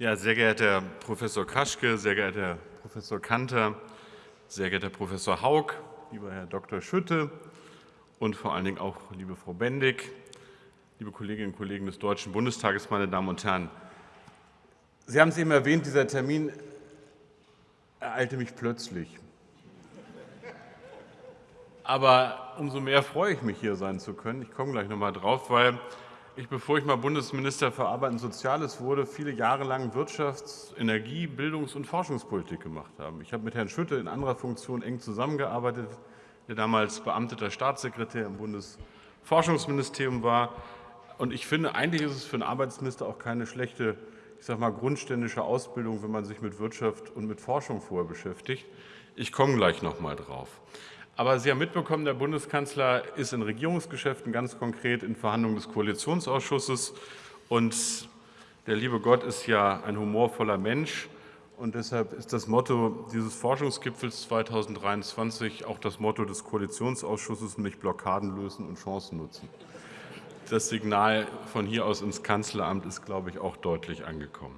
Ja, sehr geehrter Professor Kaschke, sehr geehrter Professor Kanter, sehr geehrter Professor Haug, lieber Herr Dr. Schütte und vor allen Dingen auch liebe Frau Bendig, liebe Kolleginnen und Kollegen des Deutschen Bundestages, meine Damen und Herren. Sie haben es eben erwähnt, dieser Termin ereilte mich plötzlich. Aber umso mehr freue ich mich, hier sein zu können. Ich komme gleich noch mal drauf, weil ich, bevor ich mal Bundesminister für Arbeit und Soziales wurde, viele Jahre lang Wirtschafts-, Energie-, Bildungs- und Forschungspolitik gemacht habe. Ich habe mit Herrn Schütte in anderer Funktion eng zusammengearbeitet, der damals beamteter Staatssekretär im Bundesforschungsministerium war. Und ich finde, eigentlich ist es für einen Arbeitsminister auch keine schlechte ich sage mal, grundständische Ausbildung, wenn man sich mit Wirtschaft und mit Forschung vorher beschäftigt. Ich komme gleich noch mal drauf. Aber Sie haben mitbekommen, der Bundeskanzler ist in Regierungsgeschäften, ganz konkret in Verhandlungen des Koalitionsausschusses. Und der liebe Gott ist ja ein humorvoller Mensch. Und deshalb ist das Motto dieses Forschungsgipfels 2023 auch das Motto des Koalitionsausschusses, nämlich Blockaden lösen und Chancen nutzen. Das Signal von hier aus ins Kanzleramt ist, glaube ich, auch deutlich angekommen.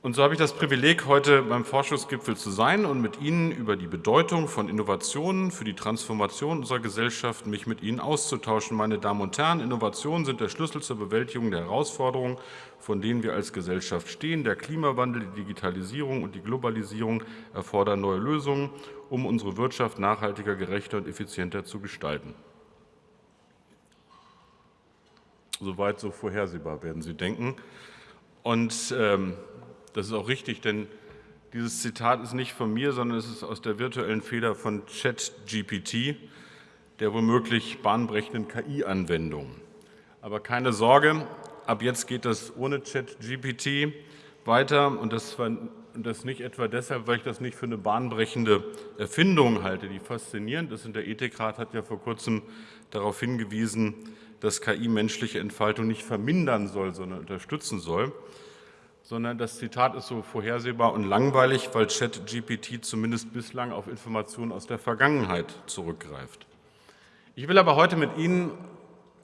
Und so habe ich das Privileg, heute beim Forschungsgipfel zu sein und mit Ihnen über die Bedeutung von Innovationen für die Transformation unserer Gesellschaft mich mit Ihnen auszutauschen. Meine Damen und Herren, Innovationen sind der Schlüssel zur Bewältigung der Herausforderungen, von denen wir als Gesellschaft stehen. Der Klimawandel, die Digitalisierung und die Globalisierung erfordern neue Lösungen, um unsere Wirtschaft nachhaltiger, gerechter und effizienter zu gestalten. Soweit so vorhersehbar, werden Sie denken. Und ähm, das ist auch richtig, denn dieses Zitat ist nicht von mir, sondern es ist aus der virtuellen Feder von ChatGPT, der womöglich bahnbrechenden KI-Anwendung. Aber keine Sorge, ab jetzt geht das ohne ChatGPT weiter und das, und das nicht etwa deshalb, weil ich das nicht für eine bahnbrechende Erfindung halte, die faszinierend ist. Und der Ethikrat hat ja vor kurzem darauf hingewiesen, dass KI menschliche Entfaltung nicht vermindern soll, sondern unterstützen soll sondern das Zitat ist so vorhersehbar und langweilig, weil ChatGPT zumindest bislang auf Informationen aus der Vergangenheit zurückgreift. Ich will aber heute mit Ihnen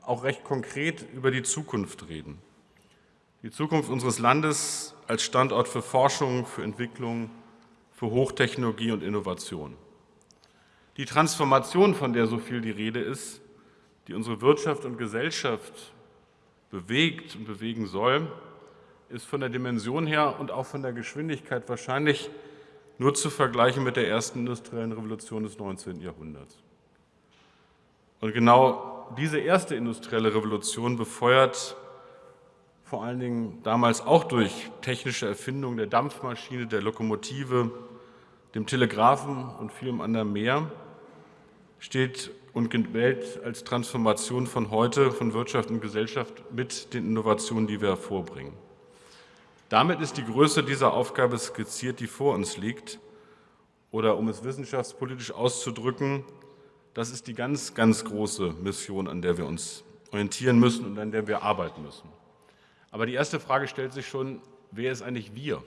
auch recht konkret über die Zukunft reden. Die Zukunft unseres Landes als Standort für Forschung, für Entwicklung, für Hochtechnologie und Innovation. Die Transformation, von der so viel die Rede ist, die unsere Wirtschaft und Gesellschaft bewegt und bewegen soll, ist von der Dimension her und auch von der Geschwindigkeit wahrscheinlich nur zu vergleichen mit der ersten industriellen Revolution des 19. Jahrhunderts. Und genau diese erste industrielle Revolution befeuert vor allen Dingen damals auch durch technische Erfindungen der Dampfmaschine, der Lokomotive, dem Telegraphen und vielem anderen mehr, steht und gilt als Transformation von heute, von Wirtschaft und Gesellschaft mit den Innovationen, die wir hervorbringen. Damit ist die Größe dieser Aufgabe skizziert, die vor uns liegt. Oder um es wissenschaftspolitisch auszudrücken, das ist die ganz, ganz große Mission, an der wir uns orientieren müssen und an der wir arbeiten müssen. Aber die erste Frage stellt sich schon, wer ist eigentlich wir?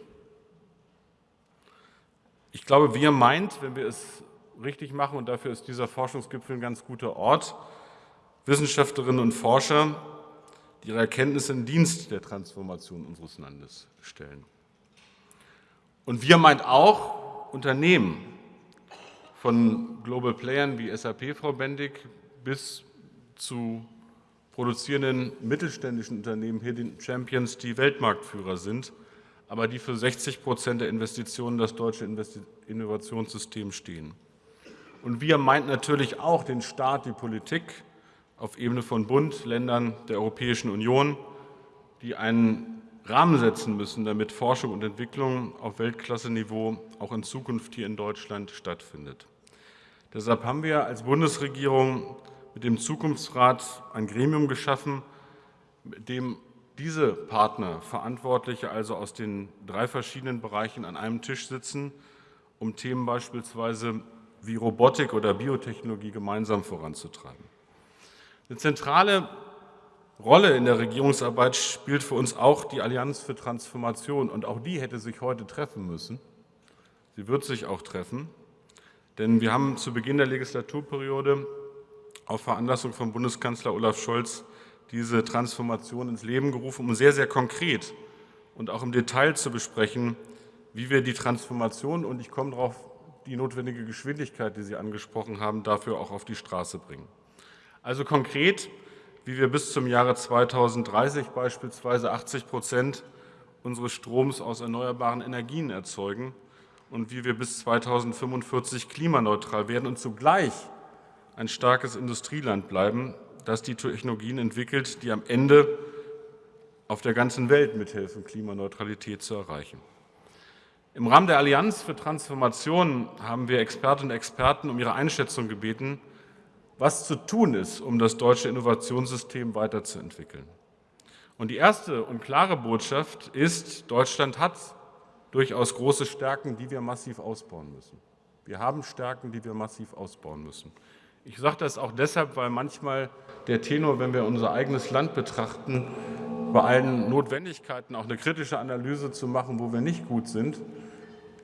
Ich glaube, wir meint, wenn wir es richtig machen, und dafür ist dieser Forschungsgipfel ein ganz guter Ort, Wissenschaftlerinnen und Forscher, die ihre Erkenntnisse in Dienst der Transformation unseres Landes stellen. Und wir meint auch Unternehmen, von Global Playern wie SAP, Frau Bendig, bis zu produzierenden mittelständischen Unternehmen, hier den Champions, die Weltmarktführer sind, aber die für 60 Prozent der Investitionen das deutsche Innovationssystem stehen. Und wir meint natürlich auch den Staat, die Politik, auf Ebene von Bund, Ländern der Europäischen Union, die einen Rahmen setzen müssen, damit Forschung und Entwicklung auf Weltklasse-Niveau auch in Zukunft hier in Deutschland stattfindet. Deshalb haben wir als Bundesregierung mit dem Zukunftsrat ein Gremium geschaffen, mit dem diese Partner, Verantwortliche also aus den drei verschiedenen Bereichen an einem Tisch sitzen, um Themen beispielsweise wie Robotik oder Biotechnologie gemeinsam voranzutreiben. Eine zentrale Rolle in der Regierungsarbeit spielt für uns auch die Allianz für Transformation. Und auch die hätte sich heute treffen müssen. Sie wird sich auch treffen. Denn wir haben zu Beginn der Legislaturperiode auf Veranlassung von Bundeskanzler Olaf Scholz diese Transformation ins Leben gerufen, um sehr, sehr konkret und auch im Detail zu besprechen, wie wir die Transformation und ich komme darauf, die notwendige Geschwindigkeit, die Sie angesprochen haben, dafür auch auf die Straße bringen. Also konkret, wie wir bis zum Jahre 2030 beispielsweise 80 Prozent unseres Stroms aus erneuerbaren Energien erzeugen und wie wir bis 2045 klimaneutral werden und zugleich ein starkes Industrieland bleiben, das die Technologien entwickelt, die am Ende auf der ganzen Welt mithelfen, Klimaneutralität zu erreichen. Im Rahmen der Allianz für Transformation haben wir Expertinnen und Experten um ihre Einschätzung gebeten, was zu tun ist, um das deutsche Innovationssystem weiterzuentwickeln. Und die erste und klare Botschaft ist, Deutschland hat durchaus große Stärken, die wir massiv ausbauen müssen. Wir haben Stärken, die wir massiv ausbauen müssen. Ich sage das auch deshalb, weil manchmal der Tenor, wenn wir unser eigenes Land betrachten, bei allen Notwendigkeiten auch eine kritische Analyse zu machen, wo wir nicht gut sind,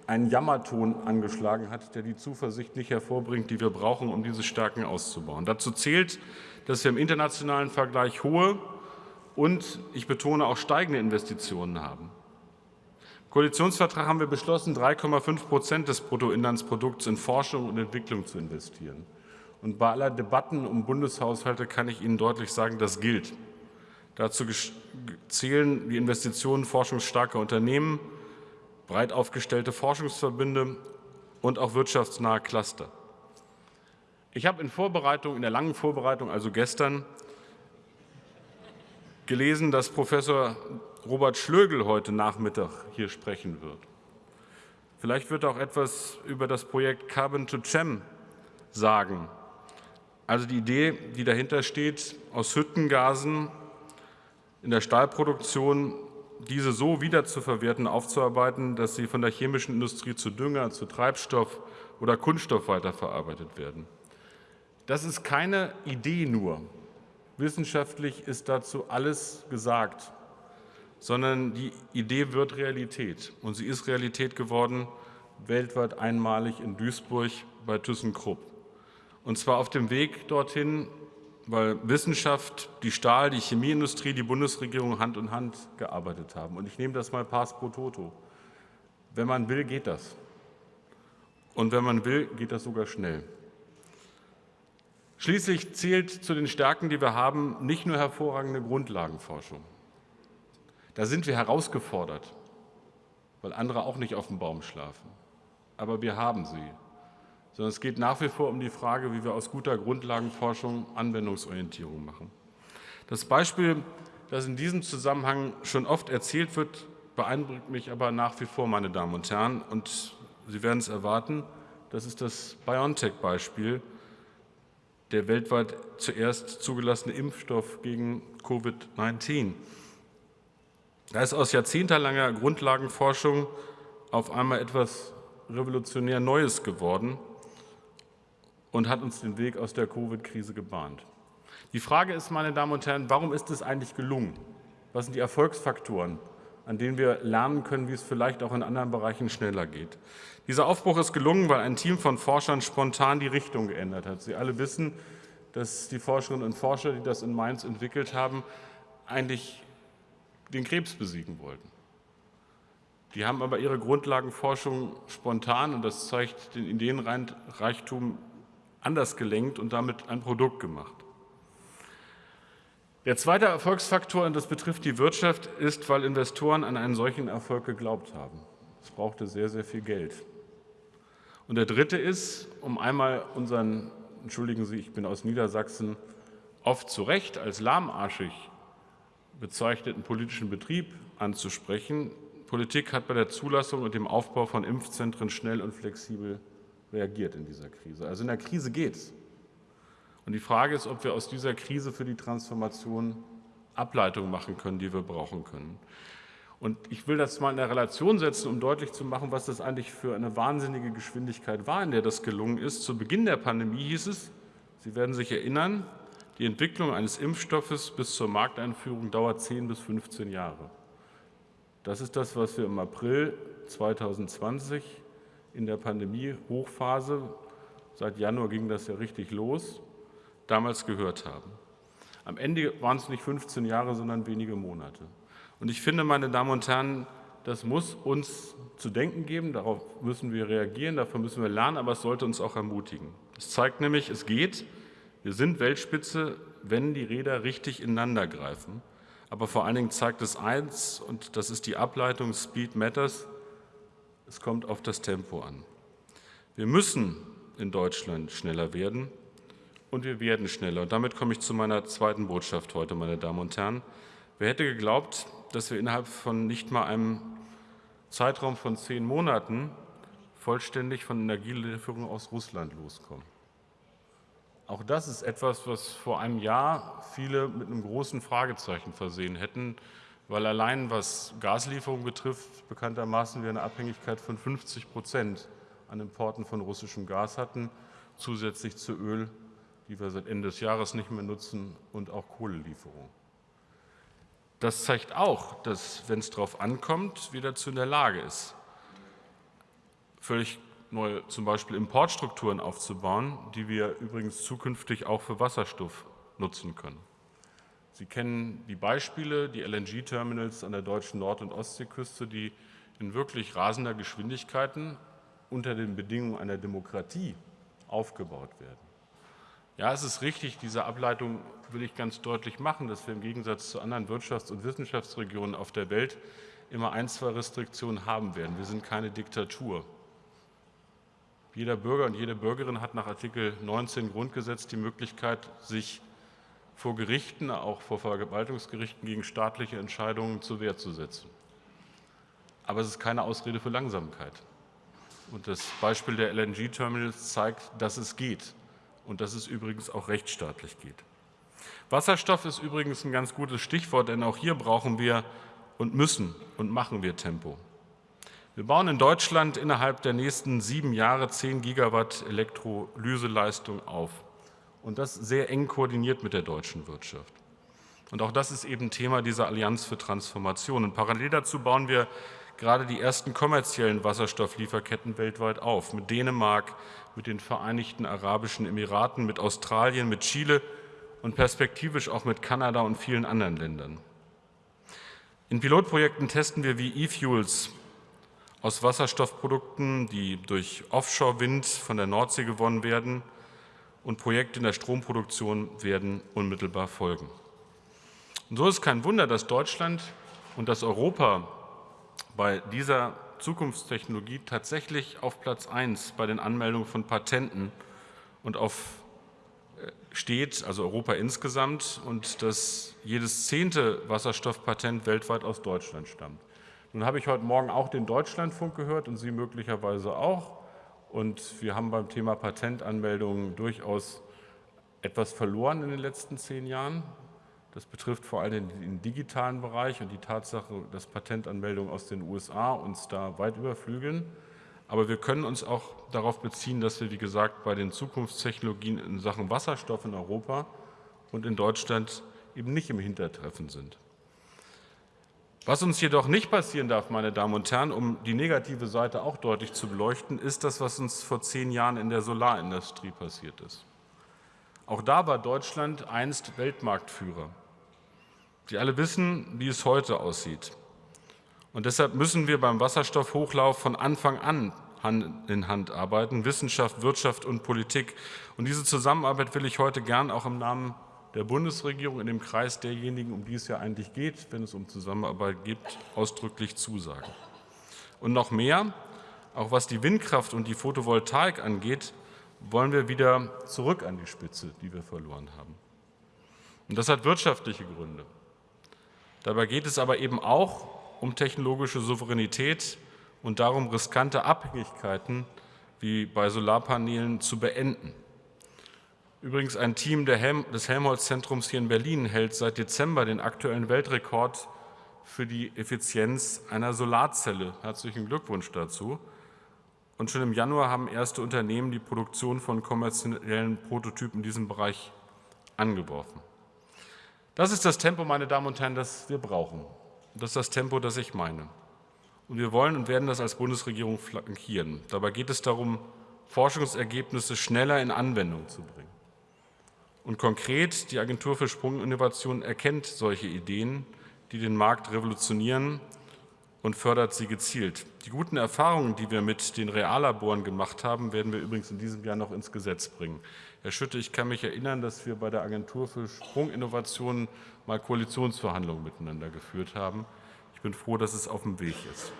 einen Jammerton angeschlagen hat, der die Zuversicht nicht hervorbringt, die wir brauchen, um diese Stärken auszubauen. Dazu zählt, dass wir im internationalen Vergleich hohe und, ich betone, auch steigende Investitionen haben. Im Koalitionsvertrag haben wir beschlossen, 3,5 Prozent des Bruttoinlandsprodukts in Forschung und Entwicklung zu investieren. Und bei aller Debatten um Bundeshaushalte kann ich Ihnen deutlich sagen, das gilt. Dazu zählen die Investitionen forschungsstarker Unternehmen, breit aufgestellte Forschungsverbünde und auch wirtschaftsnahe Cluster. Ich habe in Vorbereitung, in der langen Vorbereitung, also gestern, gelesen, dass Professor Robert Schlögel heute Nachmittag hier sprechen wird. Vielleicht wird er auch etwas über das Projekt Carbon to Chem sagen. Also die Idee, die dahinter steht, aus Hüttengasen in der Stahlproduktion diese so wiederzuverwerten, aufzuarbeiten, dass sie von der chemischen Industrie zu Dünger, zu Treibstoff oder Kunststoff weiterverarbeitet werden. Das ist keine Idee nur. Wissenschaftlich ist dazu alles gesagt, sondern die Idee wird Realität. Und sie ist Realität geworden, weltweit einmalig in Duisburg bei ThyssenKrupp. Und zwar auf dem Weg dorthin weil Wissenschaft, die Stahl, die Chemieindustrie, die Bundesregierung Hand in Hand gearbeitet haben. Und ich nehme das mal pass pro toto. Wenn man will, geht das. Und wenn man will, geht das sogar schnell. Schließlich zählt zu den Stärken, die wir haben, nicht nur hervorragende Grundlagenforschung. Da sind wir herausgefordert, weil andere auch nicht auf dem Baum schlafen. Aber wir haben sie sondern es geht nach wie vor um die Frage, wie wir aus guter Grundlagenforschung Anwendungsorientierung machen. Das Beispiel, das in diesem Zusammenhang schon oft erzählt wird, beeindruckt mich aber nach wie vor, meine Damen und Herren, und Sie werden es erwarten, das ist das BioNTech-Beispiel, der weltweit zuerst zugelassene Impfstoff gegen Covid-19. Da ist aus jahrzehntelanger Grundlagenforschung auf einmal etwas revolutionär Neues geworden, und hat uns den Weg aus der Covid-Krise gebahnt. Die Frage ist, meine Damen und Herren, warum ist es eigentlich gelungen? Was sind die Erfolgsfaktoren, an denen wir lernen können, wie es vielleicht auch in anderen Bereichen schneller geht? Dieser Aufbruch ist gelungen, weil ein Team von Forschern spontan die Richtung geändert hat. Sie alle wissen, dass die Forscherinnen und Forscher, die das in Mainz entwickelt haben, eigentlich den Krebs besiegen wollten. Die haben aber ihre Grundlagenforschung spontan, und das zeigt den Ideenreichtum anders gelenkt und damit ein Produkt gemacht. Der zweite Erfolgsfaktor, und das betrifft die Wirtschaft, ist, weil Investoren an einen solchen Erfolg geglaubt haben. Es brauchte sehr, sehr viel Geld. Und der dritte ist, um einmal unseren, entschuldigen Sie, ich bin aus Niedersachsen, oft zu Recht als lahmarschig bezeichneten politischen Betrieb anzusprechen. Politik hat bei der Zulassung und dem Aufbau von Impfzentren schnell und flexibel reagiert in dieser Krise. Also in der Krise geht es. Und die Frage ist, ob wir aus dieser Krise für die Transformation Ableitungen machen können, die wir brauchen können. Und ich will das mal in der Relation setzen, um deutlich zu machen, was das eigentlich für eine wahnsinnige Geschwindigkeit war, in der das gelungen ist. Zu Beginn der Pandemie hieß es, Sie werden sich erinnern, die Entwicklung eines Impfstoffes bis zur Markteinführung dauert 10 bis 15 Jahre. Das ist das, was wir im April 2020 in der Pandemie-Hochphase, seit Januar ging das ja richtig los, damals gehört haben. Am Ende waren es nicht 15 Jahre, sondern wenige Monate. Und ich finde, meine Damen und Herren, das muss uns zu denken geben, darauf müssen wir reagieren, davon müssen wir lernen, aber es sollte uns auch ermutigen. Es zeigt nämlich, es geht, wir sind Weltspitze, wenn die Räder richtig ineinander greifen. Aber vor allen Dingen zeigt es eins, und das ist die Ableitung Speed Matters, es kommt auf das Tempo an. Wir müssen in Deutschland schneller werden und wir werden schneller. Und damit komme ich zu meiner zweiten Botschaft heute, meine Damen und Herren. Wer hätte geglaubt, dass wir innerhalb von nicht mal einem Zeitraum von zehn Monaten vollständig von Energielieferungen aus Russland loskommen? Auch das ist etwas, was vor einem Jahr viele mit einem großen Fragezeichen versehen hätten, weil allein was Gaslieferungen betrifft, bekanntermaßen wir eine Abhängigkeit von 50 Prozent an Importen von russischem Gas hatten, zusätzlich zu Öl, die wir seit Ende des Jahres nicht mehr nutzen, und auch Kohlelieferungen. Das zeigt auch, dass, wenn es darauf ankommt, wieder zu in der Lage ist, völlig neue zum Beispiel Importstrukturen aufzubauen, die wir übrigens zukünftig auch für Wasserstoff nutzen können. Sie kennen die Beispiele, die LNG-Terminals an der deutschen Nord- und Ostseeküste, die in wirklich rasender Geschwindigkeiten unter den Bedingungen einer Demokratie aufgebaut werden. Ja, es ist richtig, diese Ableitung will ich ganz deutlich machen, dass wir im Gegensatz zu anderen Wirtschafts- und Wissenschaftsregionen auf der Welt immer ein, zwei Restriktionen haben werden. Wir sind keine Diktatur. Jeder Bürger und jede Bürgerin hat nach Artikel 19 Grundgesetz die Möglichkeit, sich vor Gerichten, auch vor Verwaltungsgerichten gegen staatliche Entscheidungen zur Wehr zu setzen. Aber es ist keine Ausrede für Langsamkeit. Und das Beispiel der LNG-Terminals zeigt, dass es geht und dass es übrigens auch rechtsstaatlich geht. Wasserstoff ist übrigens ein ganz gutes Stichwort, denn auch hier brauchen wir und müssen und machen wir Tempo. Wir bauen in Deutschland innerhalb der nächsten sieben Jahre 10 Gigawatt Elektrolyseleistung auf. Und das sehr eng koordiniert mit der deutschen Wirtschaft. Und auch das ist eben Thema dieser Allianz für Transformation. Und parallel dazu bauen wir gerade die ersten kommerziellen Wasserstofflieferketten weltweit auf. Mit Dänemark, mit den Vereinigten Arabischen Emiraten, mit Australien, mit Chile und perspektivisch auch mit Kanada und vielen anderen Ländern. In Pilotprojekten testen wir, wie E-Fuels aus Wasserstoffprodukten, die durch Offshore-Wind von der Nordsee gewonnen werden, und Projekte in der Stromproduktion werden unmittelbar folgen. Und so ist kein Wunder, dass Deutschland und dass Europa bei dieser Zukunftstechnologie tatsächlich auf Platz 1 bei den Anmeldungen von Patenten und auf äh, steht, also Europa insgesamt, und dass jedes zehnte Wasserstoffpatent weltweit aus Deutschland stammt. Nun habe ich heute Morgen auch den Deutschlandfunk gehört und Sie möglicherweise auch. Und wir haben beim Thema Patentanmeldungen durchaus etwas verloren in den letzten zehn Jahren. Das betrifft vor allem den digitalen Bereich und die Tatsache, dass Patentanmeldungen aus den USA uns da weit überflügeln. Aber wir können uns auch darauf beziehen, dass wir, wie gesagt, bei den Zukunftstechnologien in Sachen Wasserstoff in Europa und in Deutschland eben nicht im Hintertreffen sind. Was uns jedoch nicht passieren darf, meine Damen und Herren, um die negative Seite auch deutlich zu beleuchten, ist das, was uns vor zehn Jahren in der Solarindustrie passiert ist. Auch da war Deutschland einst Weltmarktführer. Sie alle wissen, wie es heute aussieht. Und deshalb müssen wir beim Wasserstoffhochlauf von Anfang an Hand in Hand arbeiten, Wissenschaft, Wirtschaft und Politik. Und diese Zusammenarbeit will ich heute gern auch im Namen der Bundesregierung in dem Kreis derjenigen, um die es ja eigentlich geht, wenn es um Zusammenarbeit geht, ausdrücklich zusagen. Und noch mehr, auch was die Windkraft und die Photovoltaik angeht, wollen wir wieder zurück an die Spitze, die wir verloren haben. Und das hat wirtschaftliche Gründe. Dabei geht es aber eben auch um technologische Souveränität und darum, riskante Abhängigkeiten wie bei Solarpanelen zu beenden. Übrigens ein Team Helm, des Helmholtz-Zentrums hier in Berlin hält seit Dezember den aktuellen Weltrekord für die Effizienz einer Solarzelle. Herzlichen Glückwunsch dazu. Und schon im Januar haben erste Unternehmen die Produktion von kommerziellen Prototypen in diesem Bereich angeworfen. Das ist das Tempo, meine Damen und Herren, das wir brauchen. Das ist das Tempo, das ich meine. Und wir wollen und werden das als Bundesregierung flankieren. Dabei geht es darum, Forschungsergebnisse schneller in Anwendung zu bringen. Und konkret, die Agentur für Sprunginnovation erkennt solche Ideen, die den Markt revolutionieren und fördert sie gezielt. Die guten Erfahrungen, die wir mit den Reallaboren gemacht haben, werden wir übrigens in diesem Jahr noch ins Gesetz bringen. Herr Schütte, ich kann mich erinnern, dass wir bei der Agentur für Sprunginnovationen mal Koalitionsverhandlungen miteinander geführt haben. Ich bin froh, dass es auf dem Weg ist.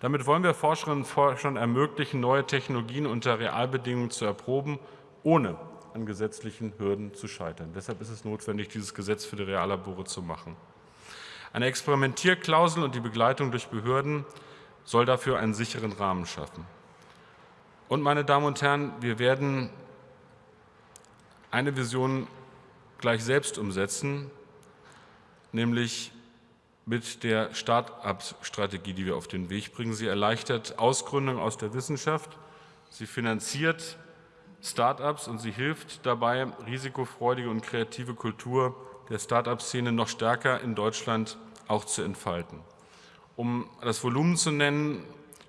Damit wollen wir Forscherinnen und Forschern ermöglichen, neue Technologien unter Realbedingungen zu erproben, ohne an gesetzlichen Hürden zu scheitern. Deshalb ist es notwendig, dieses Gesetz für die Reallabore zu machen. Eine Experimentierklausel und die Begleitung durch Behörden soll dafür einen sicheren Rahmen schaffen. Und meine Damen und Herren, wir werden eine Vision gleich selbst umsetzen, nämlich mit der Start-up-Strategie, die wir auf den Weg bringen. Sie erleichtert Ausgründung aus der Wissenschaft, sie finanziert Start-ups und sie hilft dabei, risikofreudige und kreative Kultur der Start-up-Szene noch stärker in Deutschland auch zu entfalten. Um das Volumen zu nennen,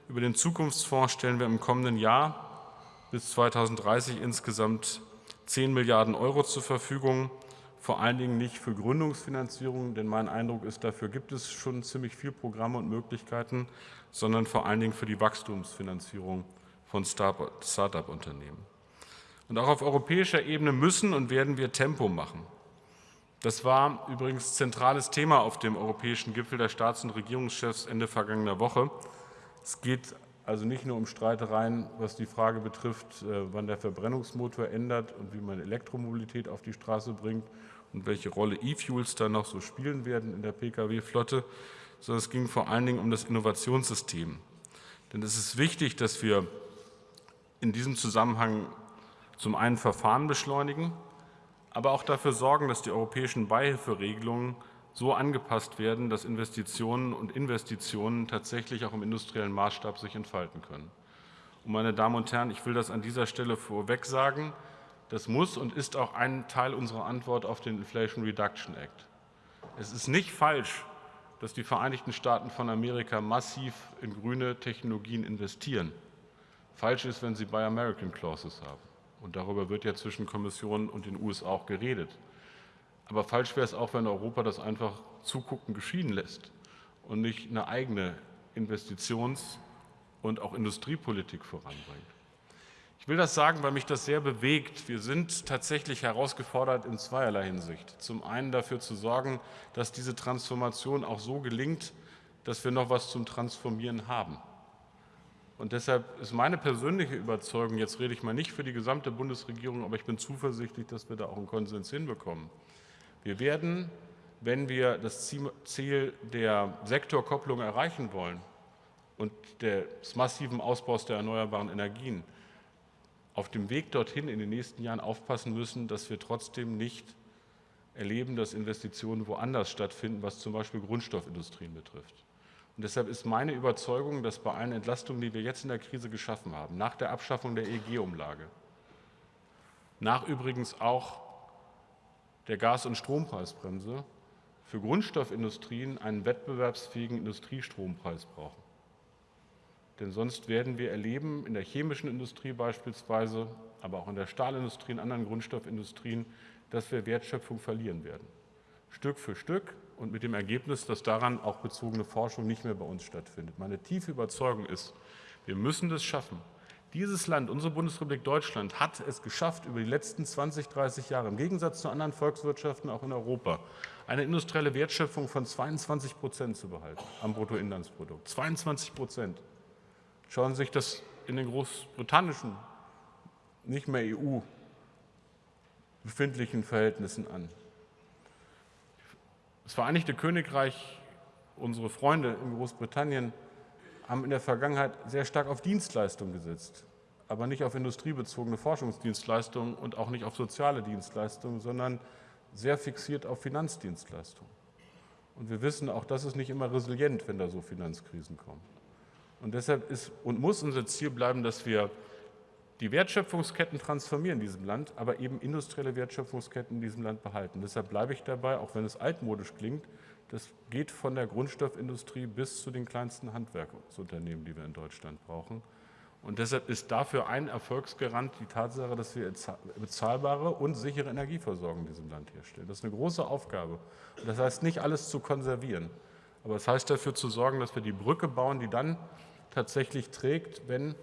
über den Zukunftsfonds stellen wir im kommenden Jahr bis 2030 insgesamt 10 Milliarden Euro zur Verfügung, vor allen Dingen nicht für Gründungsfinanzierung, denn mein Eindruck ist, dafür gibt es schon ziemlich viele Programme und Möglichkeiten, sondern vor allen Dingen für die Wachstumsfinanzierung von Start-up-Unternehmen. Und auch auf europäischer Ebene müssen und werden wir Tempo machen. Das war übrigens zentrales Thema auf dem europäischen Gipfel der Staats- und Regierungschefs Ende vergangener Woche. Es geht also nicht nur um Streitereien, was die Frage betrifft, äh, wann der Verbrennungsmotor ändert und wie man Elektromobilität auf die Straße bringt und welche Rolle E-Fuels da noch so spielen werden in der Pkw-Flotte, sondern es ging vor allen Dingen um das Innovationssystem. Denn es ist wichtig, dass wir in diesem Zusammenhang zum einen Verfahren beschleunigen, aber auch dafür sorgen, dass die europäischen Beihilferegelungen so angepasst werden, dass Investitionen und Investitionen tatsächlich auch im industriellen Maßstab sich entfalten können. Und meine Damen und Herren, ich will das an dieser Stelle vorweg sagen, das muss und ist auch ein Teil unserer Antwort auf den Inflation Reduction Act. Es ist nicht falsch, dass die Vereinigten Staaten von Amerika massiv in grüne Technologien investieren. Falsch ist, wenn sie Buy American Clauses haben. Und darüber wird ja zwischen Kommission und den USA auch geredet. Aber falsch wäre es auch, wenn Europa das einfach zugucken geschehen lässt und nicht eine eigene Investitions- und auch Industriepolitik voranbringt. Ich will das sagen, weil mich das sehr bewegt. Wir sind tatsächlich herausgefordert in zweierlei Hinsicht. Zum einen dafür zu sorgen, dass diese Transformation auch so gelingt, dass wir noch was zum Transformieren haben. Und deshalb ist meine persönliche Überzeugung, jetzt rede ich mal nicht für die gesamte Bundesregierung, aber ich bin zuversichtlich, dass wir da auch einen Konsens hinbekommen. Wir werden, wenn wir das Ziel der Sektorkopplung erreichen wollen und des massiven Ausbaus der erneuerbaren Energien, auf dem Weg dorthin in den nächsten Jahren aufpassen müssen, dass wir trotzdem nicht erleben, dass Investitionen woanders stattfinden, was zum Beispiel Grundstoffindustrien betrifft. Und deshalb ist meine Überzeugung, dass bei allen Entlastungen, die wir jetzt in der Krise geschaffen haben, nach der Abschaffung der EEG-Umlage, nach übrigens auch der Gas- und Strompreisbremse, für Grundstoffindustrien einen wettbewerbsfähigen Industriestrompreis brauchen. Denn sonst werden wir erleben, in der chemischen Industrie beispielsweise, aber auch in der Stahlindustrie, in anderen Grundstoffindustrien, dass wir Wertschöpfung verlieren werden. Stück für Stück und mit dem Ergebnis, dass daran auch bezogene Forschung nicht mehr bei uns stattfindet. Meine tiefe Überzeugung ist, wir müssen das schaffen. Dieses Land, unsere Bundesrepublik Deutschland, hat es geschafft, über die letzten 20, 30 Jahre, im Gegensatz zu anderen Volkswirtschaften auch in Europa, eine industrielle Wertschöpfung von 22 Prozent zu behalten am Bruttoinlandsprodukt. 22 Prozent. Schauen Sie sich das in den großbritannischen, nicht mehr EU befindlichen Verhältnissen an. Das Vereinigte Königreich, unsere Freunde in Großbritannien, haben in der Vergangenheit sehr stark auf Dienstleistungen gesetzt, aber nicht auf industriebezogene Forschungsdienstleistungen und auch nicht auf soziale Dienstleistungen, sondern sehr fixiert auf Finanzdienstleistungen. Und wir wissen, auch das ist nicht immer resilient, wenn da so Finanzkrisen kommen. Und deshalb ist und muss unser Ziel bleiben, dass wir die Wertschöpfungsketten transformieren in diesem Land, aber eben industrielle Wertschöpfungsketten in diesem Land behalten. Deshalb bleibe ich dabei, auch wenn es altmodisch klingt, das geht von der Grundstoffindustrie bis zu den kleinsten Handwerksunternehmen, die wir in Deutschland brauchen. Und deshalb ist dafür ein Erfolgsgarant die Tatsache, dass wir bezahlbare und sichere Energieversorgung in diesem Land herstellen. Das ist eine große Aufgabe. Und das heißt nicht, alles zu konservieren. Aber es das heißt dafür zu sorgen, dass wir die Brücke bauen, die dann tatsächlich trägt, wenn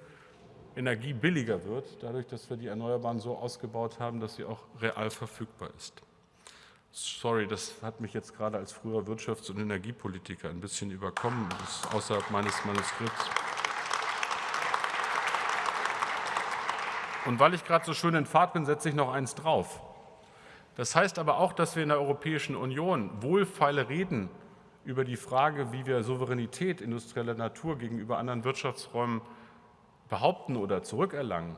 Energie billiger wird, dadurch, dass wir die Erneuerbaren so ausgebaut haben, dass sie auch real verfügbar ist. Sorry, das hat mich jetzt gerade als früher Wirtschafts- und Energiepolitiker ein bisschen überkommen. Das ist außerhalb meines Manuskripts. Und weil ich gerade so schön in Fahrt bin, setze ich noch eins drauf. Das heißt aber auch, dass wir in der Europäischen Union wohlfeile Reden über die Frage, wie wir Souveränität industrieller Natur gegenüber anderen Wirtschaftsräumen behaupten oder zurückerlangen,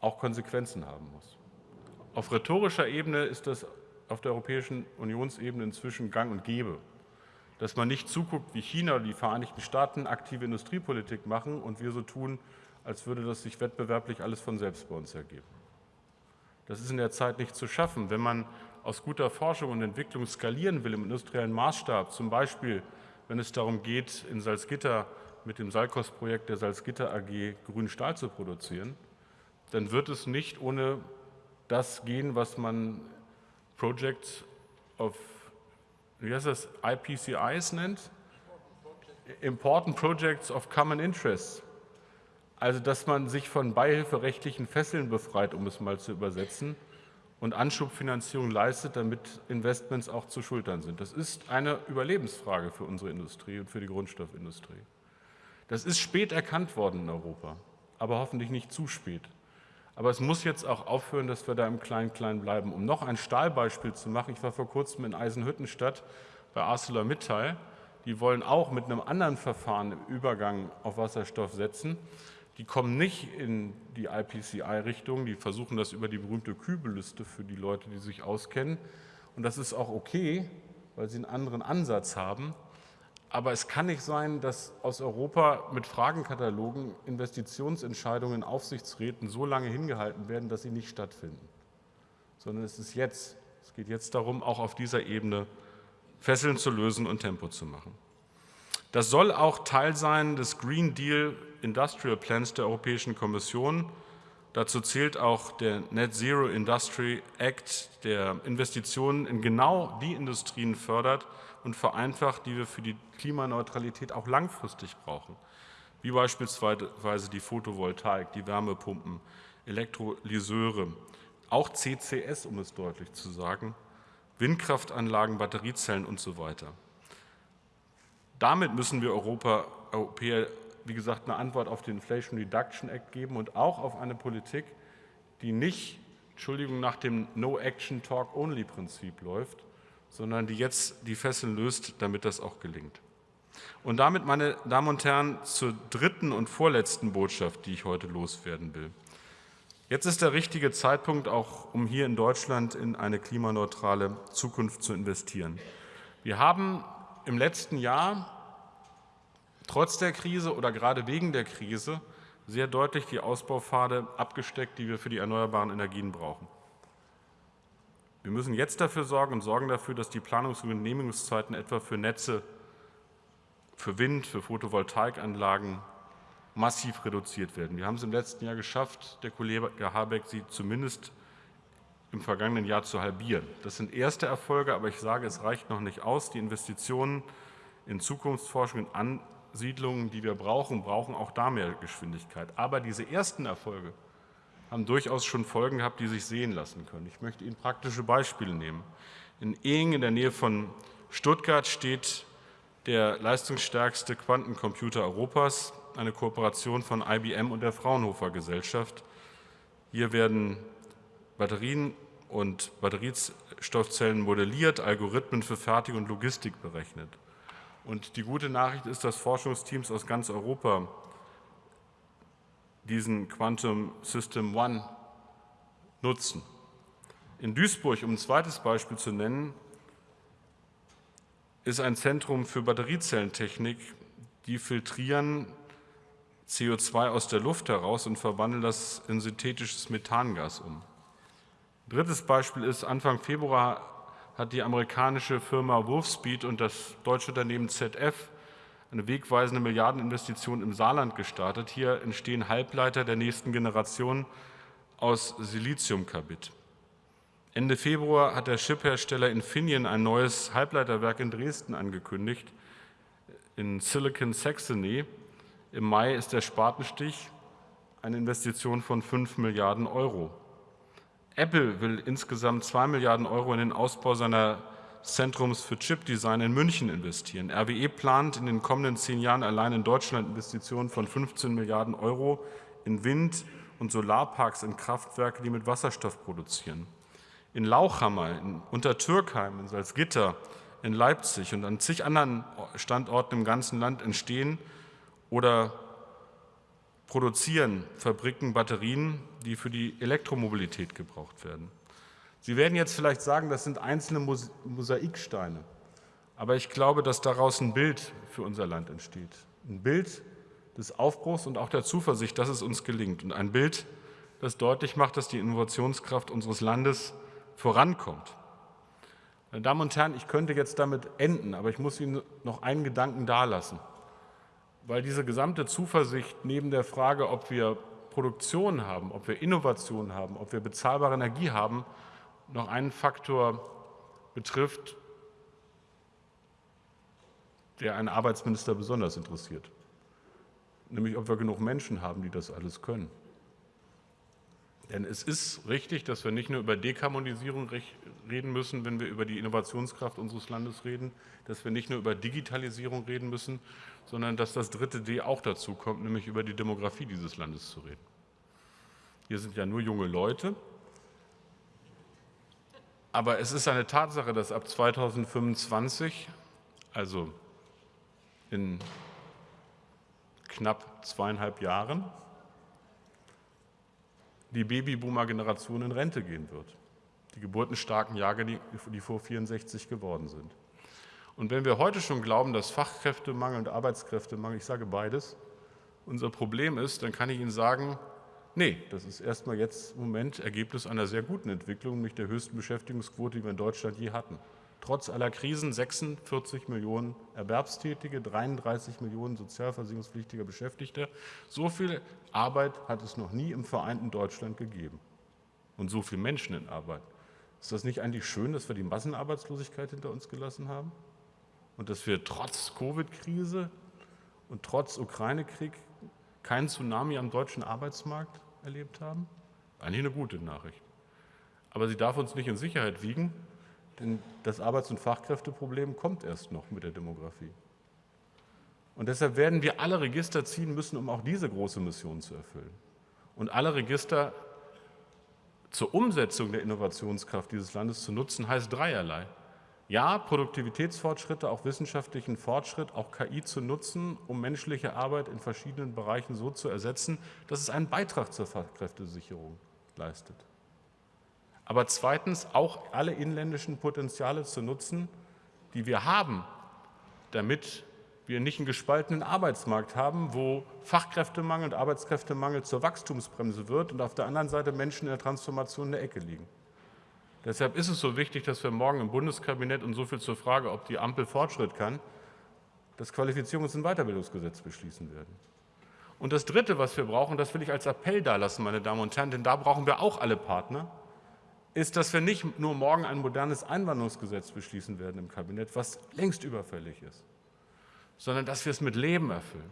auch Konsequenzen haben muss. Auf rhetorischer Ebene ist das auf der Europäischen Unionsebene inzwischen gang und gäbe, dass man nicht zuguckt, wie China oder die Vereinigten Staaten aktive Industriepolitik machen und wir so tun, als würde das sich wettbewerblich alles von selbst bei uns ergeben. Das ist in der Zeit nicht zu schaffen. Wenn man aus guter Forschung und Entwicklung skalieren will im industriellen Maßstab, zum Beispiel wenn es darum geht, in Salzgitter mit dem Salkos-Projekt der Salzgitter AG grünen Stahl zu produzieren, dann wird es nicht ohne das gehen, was man Projects of, wie heißt das, IPCIs nennt? Important Projects of Common Interest. Also, dass man sich von beihilferechtlichen Fesseln befreit, um es mal zu übersetzen, und Anschubfinanzierung leistet, damit Investments auch zu schultern sind. Das ist eine Überlebensfrage für unsere Industrie und für die Grundstoffindustrie. Das ist spät erkannt worden in Europa, aber hoffentlich nicht zu spät. Aber es muss jetzt auch aufhören, dass wir da im Klein-Klein bleiben. Um noch ein Stahlbeispiel zu machen, ich war vor kurzem in Eisenhüttenstadt bei ArcelorMittal. Die wollen auch mit einem anderen Verfahren im Übergang auf Wasserstoff setzen. Die kommen nicht in die IPCI-Richtung, die versuchen das über die berühmte Kübelliste für die Leute, die sich auskennen. Und das ist auch okay, weil sie einen anderen Ansatz haben. Aber es kann nicht sein, dass aus Europa mit Fragenkatalogen Investitionsentscheidungen in Aufsichtsräten so lange hingehalten werden, dass sie nicht stattfinden. Sondern es ist jetzt, es geht jetzt darum, auch auf dieser Ebene Fesseln zu lösen und Tempo zu machen. Das soll auch Teil sein des Green Deal Industrial Plans der Europäischen Kommission. Dazu zählt auch der Net Zero Industry Act, der Investitionen in genau die Industrien fördert, und vereinfacht, die wir für die Klimaneutralität auch langfristig brauchen, wie beispielsweise die Photovoltaik, die Wärmepumpen, Elektrolyseure, auch CCS, um es deutlich zu sagen, Windkraftanlagen, Batteriezellen und so weiter. Damit müssen wir Europa, Europäer, wie gesagt, eine Antwort auf den Inflation Reduction Act geben und auch auf eine Politik, die nicht, Entschuldigung, nach dem No-Action-Talk-Only-Prinzip läuft, sondern die jetzt die Fesseln löst, damit das auch gelingt. Und damit, meine Damen und Herren, zur dritten und vorletzten Botschaft, die ich heute loswerden will. Jetzt ist der richtige Zeitpunkt, auch um hier in Deutschland in eine klimaneutrale Zukunft zu investieren. Wir haben im letzten Jahr trotz der Krise oder gerade wegen der Krise sehr deutlich die Ausbaupfade abgesteckt, die wir für die erneuerbaren Energien brauchen. Wir müssen jetzt dafür sorgen und sorgen dafür, dass die Planungs- und Genehmigungszeiten etwa für Netze, für Wind, für Photovoltaikanlagen massiv reduziert werden. Wir haben es im letzten Jahr geschafft, der Kollege Habeck sie zumindest im vergangenen Jahr zu halbieren. Das sind erste Erfolge, aber ich sage, es reicht noch nicht aus. Die Investitionen in Zukunftsforschung, in Ansiedlungen, die wir brauchen, brauchen auch da mehr Geschwindigkeit. Aber diese ersten Erfolge haben durchaus schon Folgen gehabt, die sich sehen lassen können. Ich möchte Ihnen praktische Beispiele nehmen. In Ehingen in der Nähe von Stuttgart steht der leistungsstärkste Quantencomputer Europas, eine Kooperation von IBM und der Fraunhofer Gesellschaft. Hier werden Batterien und Batteriestoffzellen modelliert, Algorithmen für Fertigung und Logistik berechnet. Und die gute Nachricht ist, dass Forschungsteams aus ganz Europa diesen Quantum System One nutzen. In Duisburg, um ein zweites Beispiel zu nennen, ist ein Zentrum für Batteriezellentechnik, die filtrieren CO2 aus der Luft heraus und verwandeln das in synthetisches Methangas um. Drittes Beispiel ist, Anfang Februar hat die amerikanische Firma Wolfspeed und das deutsche Unternehmen ZF eine wegweisende Milliardeninvestition im Saarland gestartet. Hier entstehen Halbleiter der nächsten Generation aus Siliziumkarbid. Ende Februar hat der Chiphersteller Infineon ein neues Halbleiterwerk in Dresden angekündigt, in Silicon Saxony. Im Mai ist der Spatenstich eine Investition von 5 Milliarden Euro. Apple will insgesamt 2 Milliarden Euro in den Ausbau seiner Zentrums für Chipdesign in München investieren. RWE plant in den kommenden zehn Jahren allein in Deutschland Investitionen von 15 Milliarden Euro in Wind- und Solarparks in Kraftwerke, die mit Wasserstoff produzieren. In Lauchhammer, in Untertürkheim, in Salzgitter, in Leipzig und an zig anderen Standorten im ganzen Land entstehen oder produzieren Fabriken Batterien, die für die Elektromobilität gebraucht werden. Sie werden jetzt vielleicht sagen, das sind einzelne Mosaiksteine. Aber ich glaube, dass daraus ein Bild für unser Land entsteht. Ein Bild des Aufbruchs und auch der Zuversicht, dass es uns gelingt. Und ein Bild, das deutlich macht, dass die Innovationskraft unseres Landes vorankommt. Meine Damen und Herren, ich könnte jetzt damit enden, aber ich muss Ihnen noch einen Gedanken dalassen. Weil diese gesamte Zuversicht neben der Frage, ob wir Produktion haben, ob wir Innovation haben, ob wir bezahlbare Energie haben, noch einen Faktor betrifft, der einen Arbeitsminister besonders interessiert, nämlich ob wir genug Menschen haben, die das alles können. Denn es ist richtig, dass wir nicht nur über Dekarbonisierung reden müssen, wenn wir über die Innovationskraft unseres Landes reden, dass wir nicht nur über Digitalisierung reden müssen, sondern dass das dritte D auch dazu kommt, nämlich über die Demografie dieses Landes zu reden. Hier sind ja nur junge Leute, aber es ist eine Tatsache, dass ab 2025, also in knapp zweieinhalb Jahren, die Babyboomer-Generation in Rente gehen wird. Die geburtenstarken Jahrgänge, die vor 64 geworden sind. Und wenn wir heute schon glauben, dass Fachkräftemangel und Arbeitskräftemangel, ich sage beides, unser Problem ist, dann kann ich Ihnen sagen, Nee, das ist erstmal jetzt im Moment Ergebnis einer sehr guten Entwicklung, nämlich der höchsten Beschäftigungsquote, die wir in Deutschland je hatten. Trotz aller Krisen 46 Millionen Erwerbstätige, 33 Millionen sozialversicherungspflichtiger Beschäftigter. So viel Arbeit hat es noch nie im vereinten Deutschland gegeben. Und so viele Menschen in Arbeit. Ist das nicht eigentlich schön, dass wir die Massenarbeitslosigkeit hinter uns gelassen haben? Und dass wir trotz Covid-Krise und trotz Ukraine-Krieg keinen Tsunami am deutschen Arbeitsmarkt erlebt haben? Eigentlich eine gute Nachricht. Aber sie darf uns nicht in Sicherheit wiegen, denn das Arbeits- und Fachkräfteproblem kommt erst noch mit der Demografie. Und deshalb werden wir alle Register ziehen müssen, um auch diese große Mission zu erfüllen. Und alle Register zur Umsetzung der Innovationskraft dieses Landes zu nutzen, heißt dreierlei. Ja, Produktivitätsfortschritte, auch wissenschaftlichen Fortschritt, auch KI zu nutzen, um menschliche Arbeit in verschiedenen Bereichen so zu ersetzen, dass es einen Beitrag zur Fachkräftesicherung leistet. Aber zweitens auch alle inländischen Potenziale zu nutzen, die wir haben, damit wir nicht einen gespaltenen Arbeitsmarkt haben, wo Fachkräftemangel und Arbeitskräftemangel zur Wachstumsbremse wird und auf der anderen Seite Menschen in der Transformation in der Ecke liegen. Deshalb ist es so wichtig, dass wir morgen im Bundeskabinett und so viel zur Frage, ob die Ampel Fortschritt kann, das Qualifizierungs- und Weiterbildungsgesetz beschließen werden. Und das Dritte, was wir brauchen, das will ich als Appell dalassen, meine Damen und Herren, denn da brauchen wir auch alle Partner, ist, dass wir nicht nur morgen ein modernes Einwanderungsgesetz beschließen werden im Kabinett, was längst überfällig ist, sondern dass wir es mit Leben erfüllen.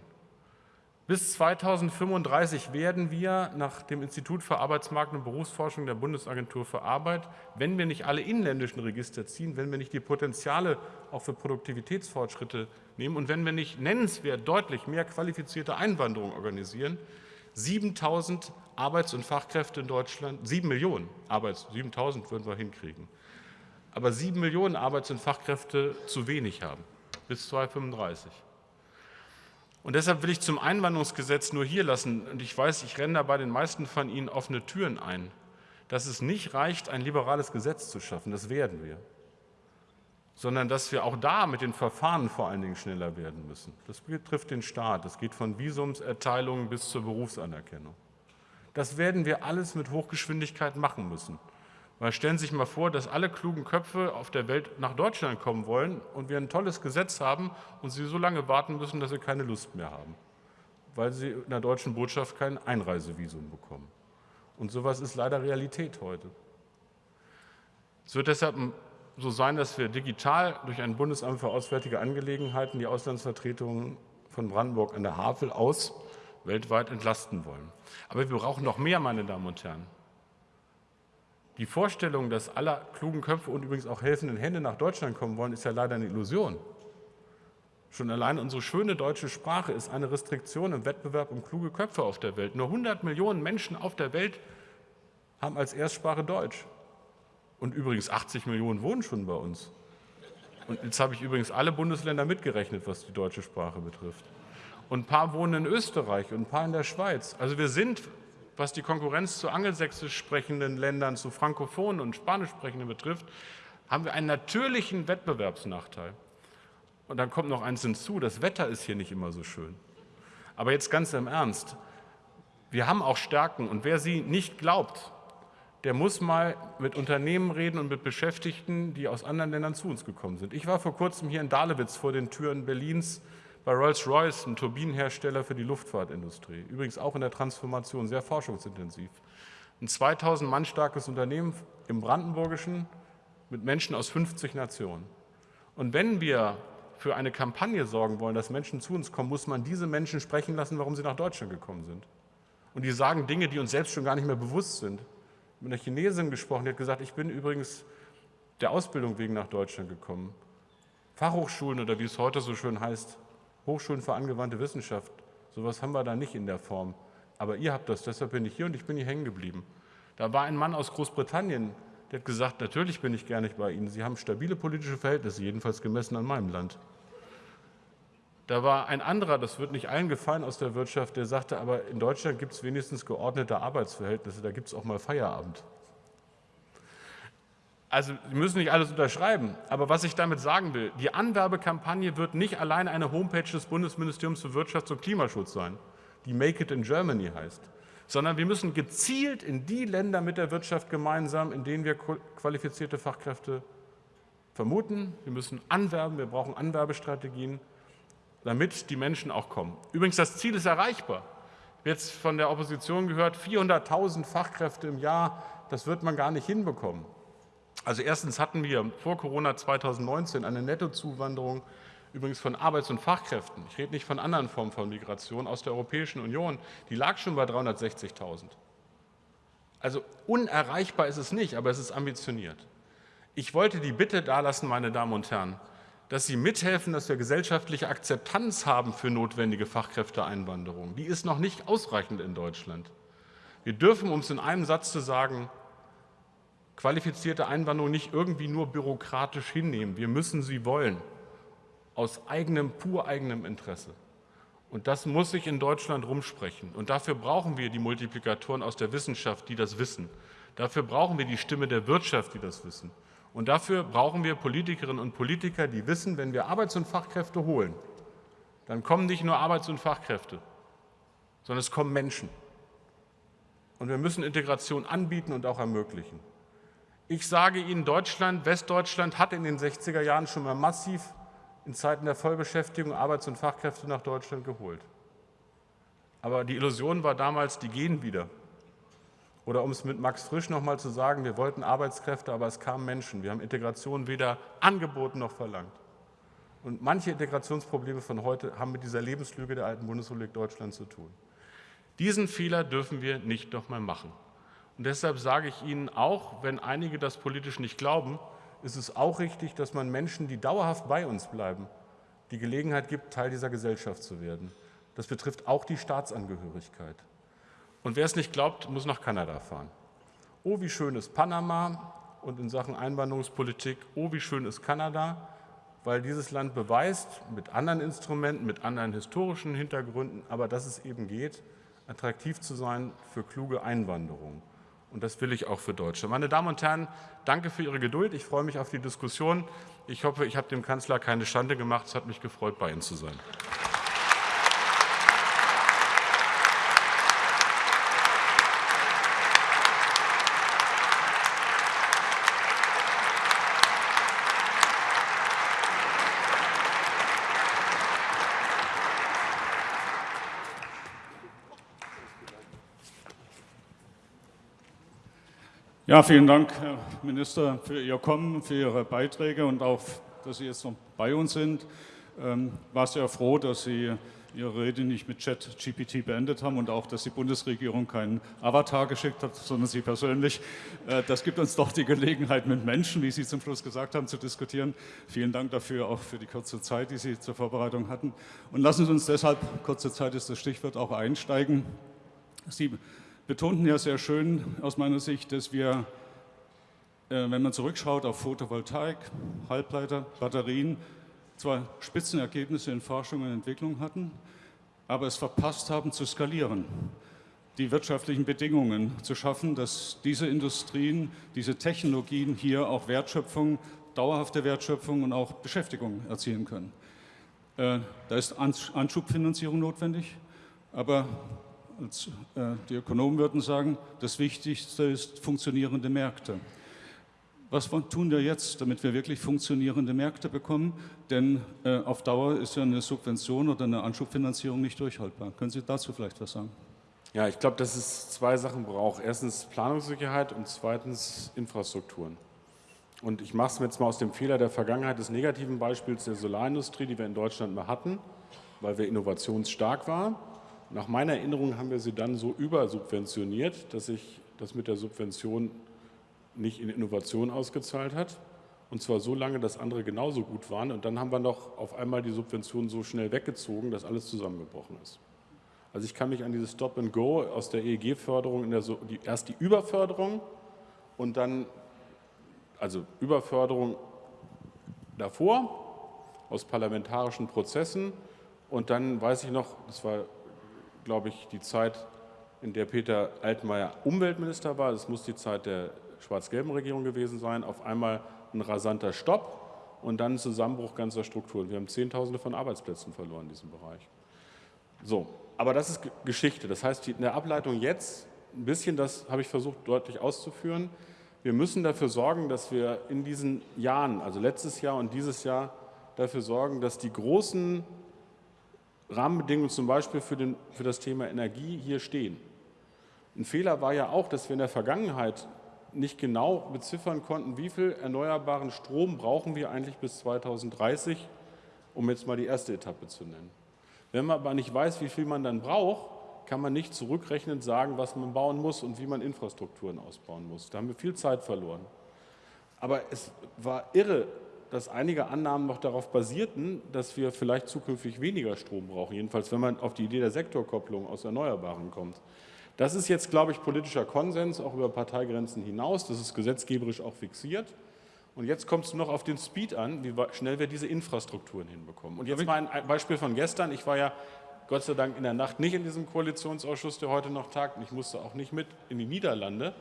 Bis 2035 werden wir nach dem Institut für Arbeitsmarkt und Berufsforschung der Bundesagentur für Arbeit, wenn wir nicht alle inländischen Register ziehen, wenn wir nicht die Potenziale auch für Produktivitätsfortschritte nehmen und wenn wir nicht nennenswert deutlich mehr qualifizierte Einwanderung organisieren, 7000 Arbeits- und Fachkräfte in Deutschland, 7 Millionen Arbeits, 7000 würden wir hinkriegen, aber 7 Millionen Arbeits- und Fachkräfte zu wenig haben bis 2035. Und deshalb will ich zum Einwanderungsgesetz nur hier lassen, und ich weiß, ich renne da bei den meisten von Ihnen offene Türen ein, dass es nicht reicht, ein liberales Gesetz zu schaffen, das werden wir, sondern dass wir auch da mit den Verfahren vor allen Dingen schneller werden müssen. Das betrifft den Staat, das geht von Visumserteilungen bis zur Berufsanerkennung. Das werden wir alles mit Hochgeschwindigkeit machen müssen, Weil stellen Sie sich mal vor, dass alle klugen Köpfe auf der Welt nach Deutschland kommen wollen und wir ein tolles Gesetz haben und sie so lange warten müssen, dass sie keine Lust mehr haben, weil sie in der deutschen Botschaft kein Einreisevisum bekommen. Und sowas ist leider Realität heute. Es wird deshalb so sein, dass wir digital durch ein Bundesamt für Auswärtige Angelegenheiten die Auslandsvertretungen von Brandenburg an der Havel aus weltweit entlasten wollen. Aber wir brauchen noch mehr, meine Damen und Herren. Die Vorstellung, dass alle klugen Köpfe und übrigens auch helfenden Hände nach Deutschland kommen wollen, ist ja leider eine Illusion. Schon allein unsere schöne deutsche Sprache ist eine Restriktion im Wettbewerb um kluge Köpfe auf der Welt. Nur 100 Millionen Menschen auf der Welt haben als Erstsprache Deutsch. Und übrigens 80 Millionen wohnen schon bei uns. Und jetzt habe ich übrigens alle Bundesländer mitgerechnet, was die deutsche Sprache betrifft. Und ein paar wohnen in Österreich und ein paar in der Schweiz. Also wir sind, was die Konkurrenz zu angelsächsisch sprechenden Ländern, zu frankophonen und spanisch sprechenden betrifft, haben wir einen natürlichen Wettbewerbsnachteil. Und dann kommt noch eins hinzu, das Wetter ist hier nicht immer so schön. Aber jetzt ganz im Ernst, wir haben auch Stärken und wer sie nicht glaubt, der muss mal mit Unternehmen reden und mit Beschäftigten, die aus anderen Ländern zu uns gekommen sind. Ich war vor kurzem hier in Dahlewitz vor den Türen Berlins bei Rolls-Royce, einem Turbinenhersteller für die Luftfahrtindustrie. Übrigens auch in der Transformation sehr forschungsintensiv. Ein 2000 Mann starkes Unternehmen im Brandenburgischen mit Menschen aus 50 Nationen. Und wenn wir für eine Kampagne sorgen wollen, dass Menschen zu uns kommen, muss man diese Menschen sprechen lassen, warum sie nach Deutschland gekommen sind. Und die sagen Dinge, die uns selbst schon gar nicht mehr bewusst sind mit einer Chinesin gesprochen, die hat gesagt, ich bin übrigens der Ausbildung wegen nach Deutschland gekommen. Fachhochschulen oder wie es heute so schön heißt, Hochschulen für angewandte Wissenschaft, sowas haben wir da nicht in der Form. Aber ihr habt das, deshalb bin ich hier und ich bin hier hängen geblieben. Da war ein Mann aus Großbritannien, der hat gesagt, natürlich bin ich gerne bei Ihnen. Sie haben stabile politische Verhältnisse, jedenfalls gemessen an meinem Land. Da war ein anderer, das wird nicht allen gefallen aus der Wirtschaft, der sagte, aber in Deutschland gibt es wenigstens geordnete Arbeitsverhältnisse, da gibt es auch mal Feierabend. Also Sie müssen nicht alles unterschreiben, aber was ich damit sagen will, die Anwerbekampagne wird nicht allein eine Homepage des Bundesministeriums für Wirtschaft und Klimaschutz sein, die Make It in Germany heißt, sondern wir müssen gezielt in die Länder mit der Wirtschaft gemeinsam, in denen wir qualifizierte Fachkräfte vermuten. Wir müssen anwerben, wir brauchen Anwerbestrategien damit die Menschen auch kommen. Übrigens, das Ziel ist erreichbar. Jetzt von der Opposition gehört, 400.000 Fachkräfte im Jahr, das wird man gar nicht hinbekommen. Also erstens hatten wir vor Corona 2019 eine Nettozuwanderung übrigens von Arbeits- und Fachkräften. Ich rede nicht von anderen Formen von Migration aus der Europäischen Union. Die lag schon bei 360.000. Also unerreichbar ist es nicht, aber es ist ambitioniert. Ich wollte die Bitte dalassen, meine Damen und Herren, dass sie mithelfen, dass wir gesellschaftliche Akzeptanz haben für notwendige Fachkräfteeinwanderung. Die ist noch nicht ausreichend in Deutschland. Wir dürfen, um es in einem Satz zu sagen, qualifizierte Einwanderung nicht irgendwie nur bürokratisch hinnehmen. Wir müssen sie wollen, aus eigenem, pur eigenem Interesse. Und das muss sich in Deutschland rumsprechen. Und dafür brauchen wir die Multiplikatoren aus der Wissenschaft, die das wissen. Dafür brauchen wir die Stimme der Wirtschaft, die das wissen. Und dafür brauchen wir Politikerinnen und Politiker, die wissen, wenn wir Arbeits- und Fachkräfte holen, dann kommen nicht nur Arbeits- und Fachkräfte, sondern es kommen Menschen. Und wir müssen Integration anbieten und auch ermöglichen. Ich sage Ihnen, Deutschland, Westdeutschland hat in den 60er Jahren schon mal massiv in Zeiten der Vollbeschäftigung Arbeits- und Fachkräfte nach Deutschland geholt. Aber die Illusion war damals, die gehen wieder. Oder um es mit Max Frisch noch mal zu sagen, wir wollten Arbeitskräfte, aber es kamen Menschen. Wir haben Integration weder angeboten noch verlangt. Und manche Integrationsprobleme von heute haben mit dieser Lebenslüge der alten Bundesrepublik Deutschland zu tun. Diesen Fehler dürfen wir nicht noch mal machen. Und deshalb sage ich Ihnen auch, wenn einige das politisch nicht glauben, ist es auch richtig, dass man Menschen, die dauerhaft bei uns bleiben, die Gelegenheit gibt, Teil dieser Gesellschaft zu werden. Das betrifft auch die Staatsangehörigkeit. Und wer es nicht glaubt, muss nach Kanada fahren. Oh, wie schön ist Panama und in Sachen Einwanderungspolitik, oh, wie schön ist Kanada, weil dieses Land beweist, mit anderen Instrumenten, mit anderen historischen Hintergründen, aber dass es eben geht, attraktiv zu sein für kluge Einwanderung. Und das will ich auch für Deutschland. Meine Damen und Herren, danke für Ihre Geduld. Ich freue mich auf die Diskussion. Ich hoffe, ich habe dem Kanzler keine Schande gemacht. Es hat mich gefreut, bei Ihnen zu sein. Ja, vielen Dank, Herr Minister, für Ihr Kommen, für Ihre Beiträge und auch, dass Sie jetzt noch bei uns sind. Ähm, war sehr froh, dass Sie Ihre Rede nicht mit Chat-GPT beendet haben und auch, dass die Bundesregierung keinen Avatar geschickt hat, sondern Sie persönlich. Äh, das gibt uns doch die Gelegenheit, mit Menschen, wie Sie zum Schluss gesagt haben, zu diskutieren. Vielen Dank dafür, auch für die kurze Zeit, die Sie zur Vorbereitung hatten. Und lassen Sie uns deshalb, kurze Zeit ist das Stichwort, auch einsteigen. Sie betonten ja sehr schön aus meiner Sicht, dass wir, äh, wenn man zurückschaut auf Photovoltaik, Halbleiter, Batterien, zwar Spitzenergebnisse in Forschung und Entwicklung hatten, aber es verpasst haben zu skalieren, die wirtschaftlichen Bedingungen zu schaffen, dass diese Industrien, diese Technologien hier auch Wertschöpfung, dauerhafte Wertschöpfung und auch Beschäftigung erzielen können. Äh, da ist Anschubfinanzierung notwendig, aber als, äh, die Ökonomen würden sagen, das Wichtigste ist funktionierende Märkte. Was tun wir jetzt, damit wir wirklich funktionierende Märkte bekommen? Denn äh, auf Dauer ist ja eine Subvention oder eine Anschubfinanzierung nicht durchhaltbar. Können Sie dazu vielleicht was sagen? Ja, ich glaube, dass es zwei Sachen braucht. Erstens Planungssicherheit und zweitens Infrastrukturen. Und ich mache es jetzt mal aus dem Fehler der Vergangenheit des negativen Beispiels der Solarindustrie, die wir in Deutschland mal hatten, weil wir innovationsstark waren. Nach meiner Erinnerung haben wir sie dann so übersubventioniert, dass sich das mit der Subvention nicht in Innovation ausgezahlt hat. Und zwar so lange, dass andere genauso gut waren. Und dann haben wir noch auf einmal die Subventionen so schnell weggezogen, dass alles zusammengebrochen ist. Also ich kann mich an dieses Stop and Go aus der EEG-Förderung, so erst die Überförderung und dann, also Überförderung davor aus parlamentarischen Prozessen und dann weiß ich noch, das war, glaube ich, die Zeit, in der Peter Altmaier Umweltminister war, das muss die Zeit der schwarz-gelben Regierung gewesen sein, auf einmal ein rasanter Stopp und dann ein Zusammenbruch ganzer Strukturen. Wir haben Zehntausende von Arbeitsplätzen verloren in diesem Bereich. So, aber das ist Geschichte. Das heißt, in der Ableitung jetzt, ein bisschen, das habe ich versucht deutlich auszuführen, wir müssen dafür sorgen, dass wir in diesen Jahren, also letztes Jahr und dieses Jahr, dafür sorgen, dass die großen Rahmenbedingungen zum Beispiel für, den, für das Thema Energie hier stehen. Ein Fehler war ja auch, dass wir in der Vergangenheit nicht genau beziffern konnten, wie viel erneuerbaren Strom brauchen wir eigentlich bis 2030, um jetzt mal die erste Etappe zu nennen. Wenn man aber nicht weiß, wie viel man dann braucht, kann man nicht zurückrechnend sagen, was man bauen muss und wie man Infrastrukturen ausbauen muss. Da haben wir viel Zeit verloren. Aber es war irre, dass einige Annahmen noch darauf basierten, dass wir vielleicht zukünftig weniger Strom brauchen, jedenfalls wenn man auf die Idee der Sektorkopplung aus Erneuerbaren kommt. Das ist jetzt, glaube ich, politischer Konsens, auch über Parteigrenzen hinaus. Das ist gesetzgeberisch auch fixiert. Und jetzt kommt es noch auf den Speed an, wie schnell wir diese Infrastrukturen hinbekommen. Und jetzt mal ein Beispiel von gestern. Ich war ja Gott sei Dank in der Nacht nicht in diesem Koalitionsausschuss, der heute noch tagt. Ich musste auch nicht mit in die Niederlande.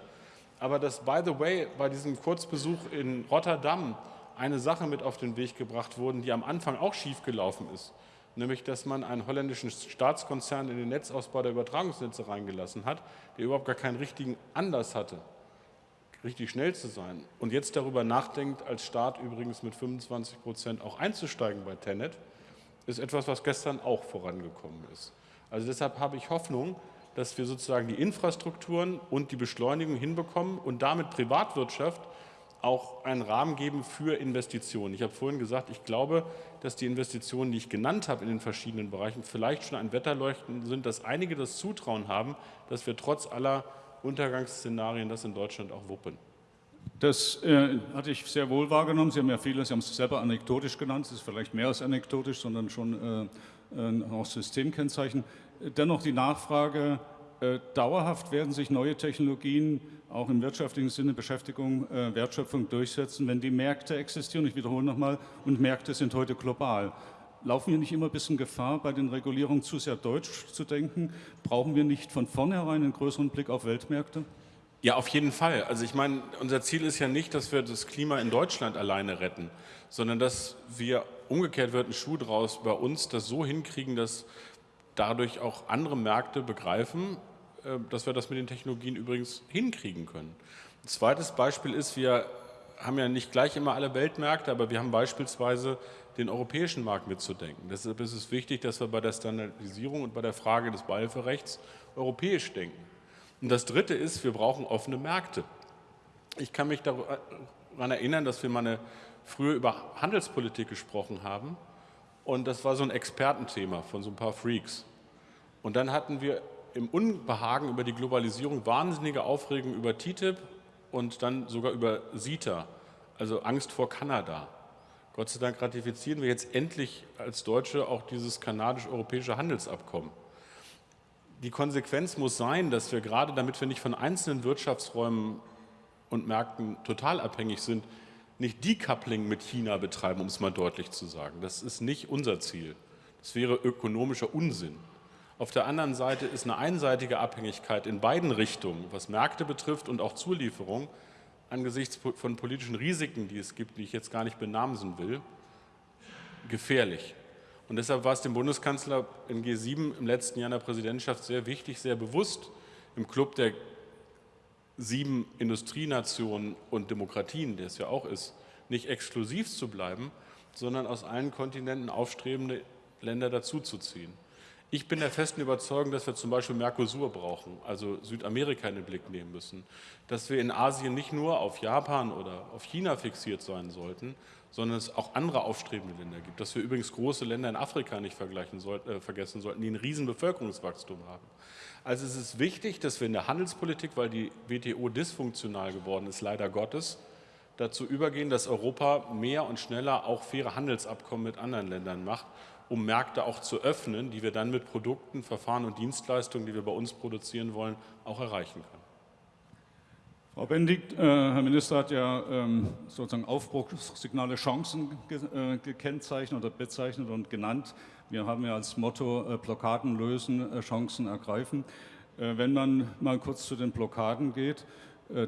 Aber dass, by the way, bei diesem Kurzbesuch in Rotterdam eine Sache mit auf den Weg gebracht wurde, die am Anfang auch schiefgelaufen ist nämlich dass man einen holländischen Staatskonzern in den Netzausbau der Übertragungsnetze reingelassen hat, der überhaupt gar keinen richtigen Anlass hatte, richtig schnell zu sein und jetzt darüber nachdenkt, als Staat übrigens mit 25 Prozent auch einzusteigen bei Tenet, ist etwas, was gestern auch vorangekommen ist. Also deshalb habe ich Hoffnung, dass wir sozusagen die Infrastrukturen und die Beschleunigung hinbekommen und damit Privatwirtschaft auch einen Rahmen geben für Investitionen. Ich habe vorhin gesagt, ich glaube, dass die Investitionen, die ich genannt habe in den verschiedenen Bereichen, vielleicht schon ein Wetterleuchten sind, dass einige das Zutrauen haben, dass wir trotz aller Untergangsszenarien das in Deutschland auch wuppen. Das äh, hatte ich sehr wohl wahrgenommen. Sie haben ja viele, Sie haben es selber anekdotisch genannt, es ist vielleicht mehr als anekdotisch, sondern schon äh auch Systemkennzeichen. Dennoch die Nachfrage, äh, dauerhaft werden sich neue Technologien auch im wirtschaftlichen Sinne Beschäftigung, äh, Wertschöpfung durchsetzen, wenn die Märkte existieren. Ich wiederhole nochmal, und Märkte sind heute global. Laufen wir nicht immer ein bisschen Gefahr, bei den Regulierungen zu sehr deutsch zu denken? Brauchen wir nicht von vornherein einen größeren Blick auf Weltmärkte? Ja, auf jeden Fall. Also ich meine, unser Ziel ist ja nicht, dass wir das Klima in Deutschland alleine retten, sondern dass wir, umgekehrt wird ein Schuh draus, bei uns das so hinkriegen, dass dadurch auch andere Märkte begreifen, dass wir das mit den Technologien übrigens hinkriegen können. Ein zweites Beispiel ist, wir haben ja nicht gleich immer alle Weltmärkte, aber wir haben beispielsweise den europäischen Markt mitzudenken. Deshalb ist es wichtig, dass wir bei der Standardisierung und bei der Frage des Beihilferechts europäisch denken. Und das Dritte ist, wir brauchen offene Märkte. Ich kann mich daran erinnern, dass wir mal eine, früher über Handelspolitik gesprochen haben und das war so ein Expertenthema von so ein paar Freaks. Und dann hatten wir im Unbehagen über die Globalisierung wahnsinnige Aufregung über TTIP und dann sogar über CETA, also Angst vor Kanada. Gott sei Dank ratifizieren wir jetzt endlich als Deutsche auch dieses kanadisch-europäische Handelsabkommen. Die Konsequenz muss sein, dass wir gerade, damit wir nicht von einzelnen Wirtschaftsräumen und Märkten total abhängig sind, nicht Decoupling mit China betreiben, um es mal deutlich zu sagen. Das ist nicht unser Ziel. Das wäre ökonomischer Unsinn. Auf der anderen Seite ist eine einseitige Abhängigkeit in beiden Richtungen, was Märkte betrifft und auch Zulieferung, angesichts von politischen Risiken, die es gibt, die ich jetzt gar nicht benamsen will, gefährlich. Und deshalb war es dem Bundeskanzler in G7 im letzten Jahr in der Präsidentschaft sehr wichtig, sehr bewusst im Club der sieben Industrienationen und Demokratien, der es ja auch ist, nicht exklusiv zu bleiben, sondern aus allen Kontinenten aufstrebende Länder dazuzuziehen. Ich bin der festen Überzeugung, dass wir zum Beispiel Mercosur brauchen, also Südamerika in den Blick nehmen müssen, dass wir in Asien nicht nur auf Japan oder auf China fixiert sein sollten, sondern es auch andere aufstrebende Länder gibt, dass wir übrigens große Länder in Afrika nicht soll, äh, vergessen sollten, die ein riesen Bevölkerungswachstum haben. Also es ist wichtig, dass wir in der Handelspolitik, weil die WTO dysfunktional geworden ist, leider Gottes, dazu übergehen, dass Europa mehr und schneller auch faire Handelsabkommen mit anderen Ländern macht um Märkte auch zu öffnen, die wir dann mit Produkten, Verfahren und Dienstleistungen, die wir bei uns produzieren wollen, auch erreichen können. Frau Bendigt, äh, Herr Minister hat ja ähm, sozusagen Aufbruchssignale Chancen ge äh, gekennzeichnet oder bezeichnet und genannt. Wir haben ja als Motto äh, Blockaden lösen, äh, Chancen ergreifen. Äh, wenn man mal kurz zu den Blockaden geht,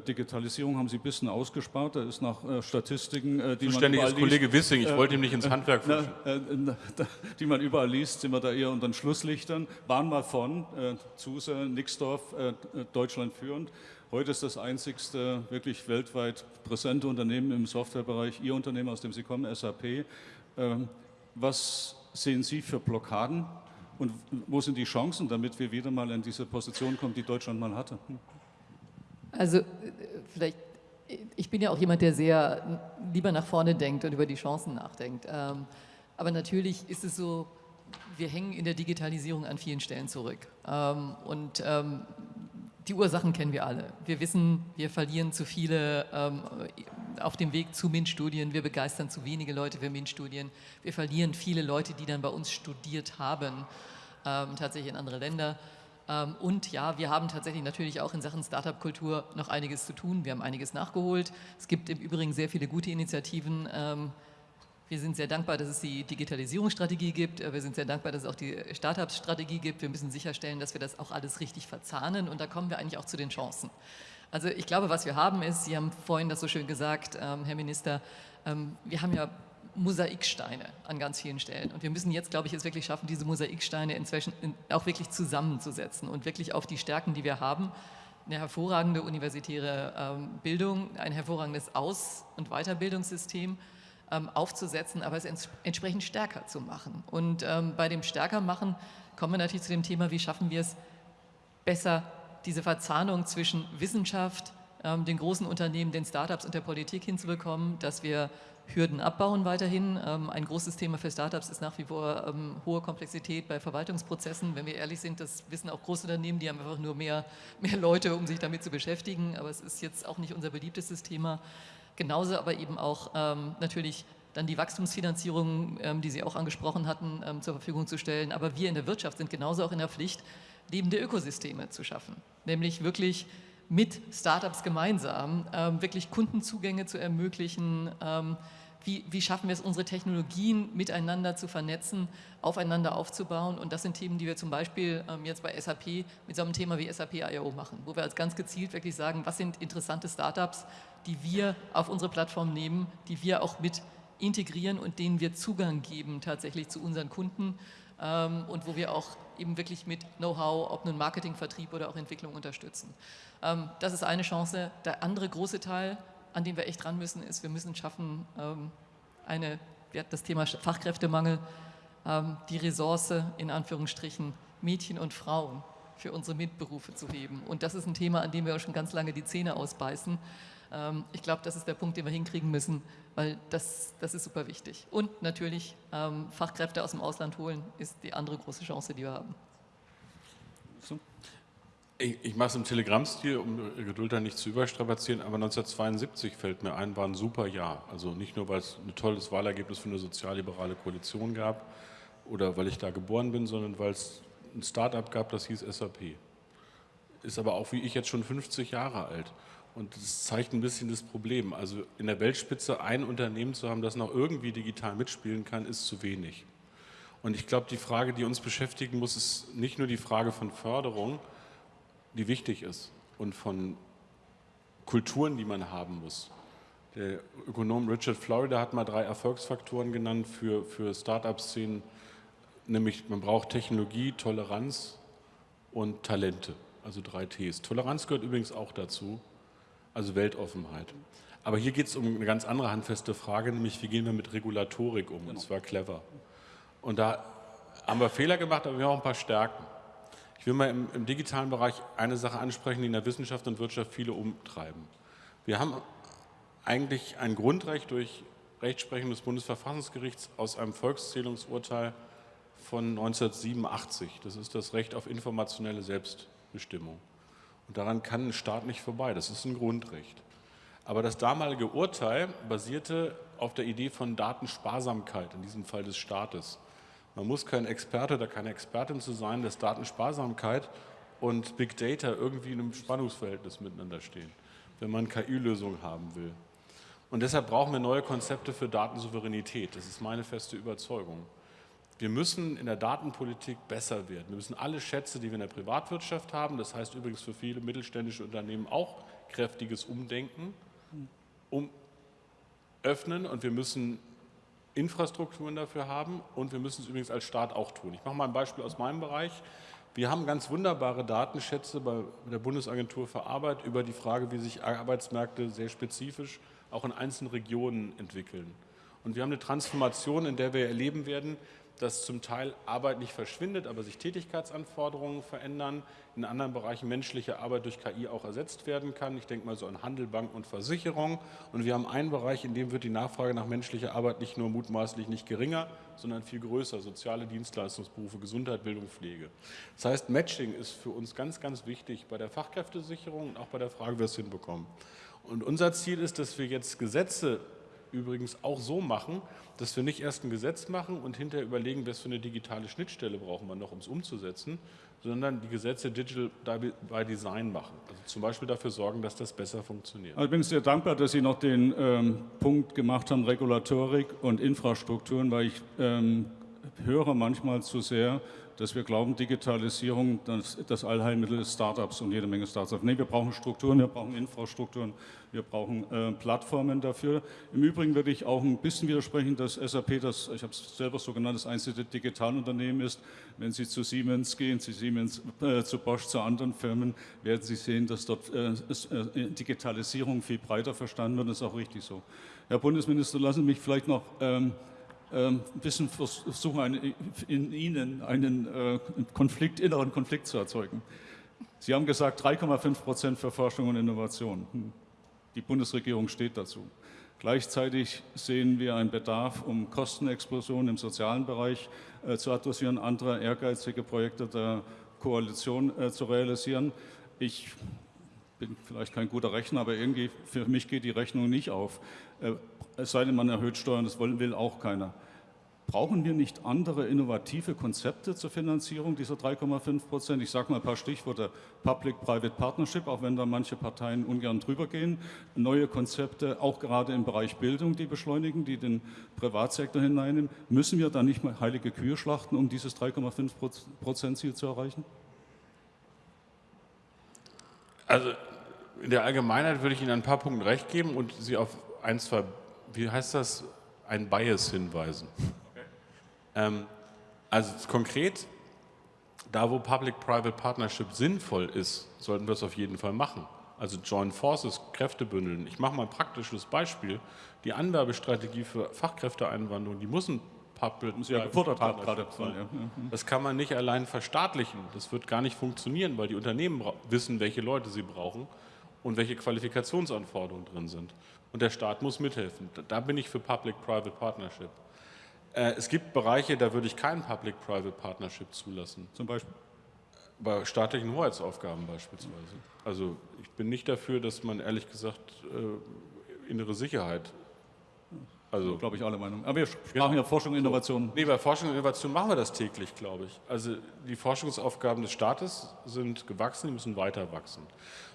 Digitalisierung haben Sie ein bisschen ausgespart. Da ist nach äh, Statistiken, äh, die Zuständig man ist Kollege Wissing. Ich wollte ihm nicht ins Handwerk na, Die man überall liest, sind wir da eher unter den Schlusslichtern. Waren mal von Zuse, Nixdorf, Deutschland führend. Heute ist das einzigste wirklich weltweit präsente Unternehmen im Softwarebereich, Ihr Unternehmen, aus dem Sie kommen, SAP. Ähm, was sehen Sie für Blockaden und wo sind die Chancen, damit wir wieder mal in diese Position kommen, die Deutschland mal hatte? Also vielleicht, ich bin ja auch jemand, der sehr lieber nach vorne denkt und über die Chancen nachdenkt. Ähm, aber natürlich ist es so, wir hängen in der Digitalisierung an vielen Stellen zurück. Ähm, und ähm, die Ursachen kennen wir alle. Wir wissen, wir verlieren zu viele auf dem Weg zu MINT-Studien, wir begeistern zu wenige Leute für MINT-Studien, wir verlieren viele Leute, die dann bei uns studiert haben, tatsächlich in andere Länder. Ähm, und ja, wir haben tatsächlich natürlich auch in Sachen Startup-Kultur noch einiges zu tun. Wir haben einiges nachgeholt. Es gibt im Übrigen sehr viele gute Initiativen. Ähm, wir sind sehr dankbar, dass es die Digitalisierungsstrategie gibt. Wir sind sehr dankbar, dass es auch die Startup-Strategie gibt. Wir müssen sicherstellen, dass wir das auch alles richtig verzahnen. Und da kommen wir eigentlich auch zu den Chancen. Also ich glaube, was wir haben ist, Sie haben vorhin das so schön gesagt, ähm, Herr Minister, wir haben ja Mosaiksteine an ganz vielen Stellen. Und wir müssen jetzt, glaube ich, es wirklich schaffen, diese Mosaiksteine inzwischen auch wirklich zusammenzusetzen und wirklich auf die Stärken, die wir haben, eine hervorragende universitäre ähm, Bildung, ein hervorragendes Aus- und Weiterbildungssystem ähm, aufzusetzen, aber es ents entsprechend stärker zu machen. Und ähm, bei dem Stärkermachen kommen wir natürlich zu dem Thema, wie schaffen wir es besser, diese Verzahnung zwischen Wissenschaft, den großen Unternehmen, den Startups und der Politik hinzubekommen, dass wir Hürden abbauen weiterhin. Ähm, ein großes Thema für Startups ist nach wie vor ähm, hohe Komplexität bei Verwaltungsprozessen. Wenn wir ehrlich sind, das wissen auch Großunternehmen, die haben einfach nur mehr, mehr Leute, um sich damit zu beschäftigen. Aber es ist jetzt auch nicht unser beliebtestes Thema. Genauso aber eben auch ähm, natürlich dann die Wachstumsfinanzierung, die Sie auch angesprochen hatten, zur Verfügung zu stellen. Aber wir in der Wirtschaft sind genauso auch in der Pflicht, lebende Ökosysteme zu schaffen. Nämlich wirklich mit Startups gemeinsam ähm, wirklich Kundenzugänge zu ermöglichen, ähm, wie, wie, schaffen wir es, unsere Technologien miteinander zu vernetzen, aufeinander aufzubauen. Und das sind Themen, die wir zum Beispiel ähm, jetzt bei SAP mit so einem Thema wie SAP I.O. machen, wo wir als ganz gezielt wirklich sagen, was sind interessante Startups, die wir auf unsere Plattform nehmen, die wir auch mit integrieren und denen wir Zugang geben tatsächlich zu unseren Kunden ähm, und wo wir auch eben wirklich mit Know-how, ob nun Marketing, Vertrieb oder auch Entwicklung unterstützen. Ähm, das ist eine Chance. Der andere große Teil, an dem wir echt dran müssen, ist, wir müssen schaffen, ähm, eine, das Thema Fachkräftemangel, ähm, die Ressource in Anführungsstrichen Mädchen und Frauen für unsere MINT-Berufe zu heben. Und das ist ein Thema, an dem wir auch schon ganz lange die Zähne ausbeißen. Ähm, ich glaube, das ist der Punkt, den wir hinkriegen müssen, weil das, das ist super wichtig. Und natürlich ähm, Fachkräfte aus dem Ausland holen ist die andere große Chance, die wir haben. So. Ich, ich mache es im Telegram-Stil, um Geduld da nicht zu überstrapazieren, aber 1972 fällt mir ein, war ein super Jahr. Also nicht nur, weil es ein tolles Wahlergebnis für eine sozialliberale Koalition gab oder weil ich da geboren bin, sondern weil es ein Start-up gab, das hieß SAP. Ist aber auch wie ich jetzt schon 50 Jahre alt. Und das zeigt ein bisschen das Problem. Also in der Weltspitze ein Unternehmen zu haben, das noch irgendwie digital mitspielen kann, ist zu wenig. Und ich glaube, die Frage, die uns beschäftigen muss, ist nicht nur die Frage von Förderung, die wichtig ist und von Kulturen, die man haben muss. Der Ökonom Richard Florida hat mal drei Erfolgsfaktoren genannt für, für Start-up-Szenen, nämlich man braucht Technologie, Toleranz und Talente, also drei Ts. Toleranz gehört übrigens auch dazu also Weltoffenheit. Aber hier geht es um eine ganz andere handfeste Frage, nämlich wie gehen wir mit Regulatorik um, und zwar clever. Und da haben wir Fehler gemacht, aber wir haben auch ein paar Stärken. Ich will mal im, im digitalen Bereich eine Sache ansprechen, die in der Wissenschaft und Wirtschaft viele umtreiben. Wir haben eigentlich ein Grundrecht durch Rechtsprechung des Bundesverfassungsgerichts aus einem Volkszählungsurteil von 1987. Das ist das Recht auf informationelle Selbstbestimmung. Und daran kann ein Staat nicht vorbei. Das ist ein Grundrecht. Aber das damalige Urteil basierte auf der Idee von Datensparsamkeit, in diesem Fall des Staates. Man muss kein Experte oder keine Expertin zu sein, dass Datensparsamkeit und Big Data irgendwie in einem Spannungsverhältnis miteinander stehen, wenn man KI-Lösungen haben will. Und deshalb brauchen wir neue Konzepte für Datensouveränität. Das ist meine feste Überzeugung. Wir müssen in der Datenpolitik besser werden. Wir müssen alle Schätze, die wir in der Privatwirtschaft haben, das heißt übrigens für viele mittelständische Unternehmen auch kräftiges Umdenken, um öffnen und wir müssen Infrastrukturen dafür haben und wir müssen es übrigens als Staat auch tun. Ich mache mal ein Beispiel aus meinem Bereich. Wir haben ganz wunderbare Datenschätze bei der Bundesagentur für Arbeit über die Frage, wie sich Arbeitsmärkte sehr spezifisch auch in einzelnen Regionen entwickeln. Und wir haben eine Transformation, in der wir erleben werden, dass zum Teil Arbeit nicht verschwindet, aber sich Tätigkeitsanforderungen verändern, in anderen Bereichen menschliche Arbeit durch KI auch ersetzt werden kann. Ich denke mal so an Handel, Bank und Versicherung. Und wir haben einen Bereich, in dem wird die Nachfrage nach menschlicher Arbeit nicht nur mutmaßlich nicht geringer, sondern viel größer. Soziale Dienstleistungsberufe, Gesundheit, Bildung, Pflege. Das heißt, Matching ist für uns ganz, ganz wichtig bei der Fachkräftesicherung und auch bei der Frage, wie wir es hinbekommen. Und unser Ziel ist, dass wir jetzt Gesetze übrigens auch so machen, dass wir nicht erst ein Gesetz machen und hinterher überlegen, was für eine digitale Schnittstelle brauchen wir noch, um es umzusetzen, sondern die Gesetze Digital by Design machen. Also zum Beispiel dafür sorgen, dass das besser funktioniert. Also ich bin sehr dankbar, dass Sie noch den ähm, Punkt gemacht haben, Regulatorik und Infrastrukturen, weil ich ähm, höre manchmal zu sehr, dass wir glauben, Digitalisierung, das, das Allheilmittel ist Startups und jede Menge Startups. Nee, wir brauchen Strukturen, wir brauchen Infrastrukturen, wir brauchen äh, Plattformen dafür. Im Übrigen würde ich auch ein bisschen widersprechen, dass SAP, das, ich habe es selber so genannt, das einzige Digitalunternehmen ist. Wenn Sie zu Siemens gehen, zu Siemens, äh, zu Bosch, zu anderen Firmen, werden Sie sehen, dass dort äh, äh Digitalisierung viel breiter verstanden wird. Das ist auch richtig so. Herr Bundesminister, lassen Sie mich vielleicht noch ähm, ein bisschen versuchen, in Ihnen einen äh, Konflikt, inneren Konflikt zu erzeugen. Sie haben gesagt, 3,5 Prozent für Forschung und Innovation. Hm. Die Bundesregierung steht dazu. Gleichzeitig sehen wir einen Bedarf, um Kostenexplosionen im sozialen Bereich äh, zu adressieren, andere ehrgeizige Projekte der Koalition äh, zu realisieren. Ich bin vielleicht kein guter Rechner, aber irgendwie für mich geht die Rechnung nicht auf. Äh, es sei denn, man erhöht Steuern, das will auch keiner. Brauchen wir nicht andere innovative Konzepte zur Finanzierung dieser 3,5 Prozent? Ich sage mal ein paar Stichworte. Public-Private Partnership, auch wenn da manche Parteien ungern drüber gehen. Neue Konzepte, auch gerade im Bereich Bildung, die beschleunigen, die den Privatsektor hineinnehmen. Müssen wir da nicht mal heilige Kühe schlachten, um dieses 3,5 Prozent Ziel zu erreichen? Also in der Allgemeinheit würde ich Ihnen ein paar Punkte recht geben und Sie auf ein, zwei, wie heißt das, ein Bias hinweisen. Ähm, also konkret, da wo Public-Private Partnership sinnvoll ist, sollten wir es auf jeden Fall machen. Also Joint Forces, Kräfte bündeln. Ich mache mal ein praktisches Beispiel. Die Anwerbestrategie für Fachkräfteeinwanderung, die muss ein Public Sie ja gefordert gerade. Ja. Das kann man nicht allein verstaatlichen. Das wird gar nicht funktionieren, weil die Unternehmen wissen, welche Leute sie brauchen und welche Qualifikationsanforderungen drin sind. Und der Staat muss mithelfen. Da bin ich für Public-Private Partnership. Äh, es gibt Bereiche, da würde ich kein Public-Private Partnership zulassen. Zum Beispiel? Bei staatlichen Hoheitsaufgaben beispielsweise. Also ich bin nicht dafür, dass man ehrlich gesagt äh, innere Sicherheit also, glaube ich, alle Meinung. Aber wir sprachen ja Forschung und Innovation. Nee, bei Forschung und Innovation machen wir das täglich, glaube ich. Also die Forschungsaufgaben des Staates sind gewachsen, die müssen weiter wachsen.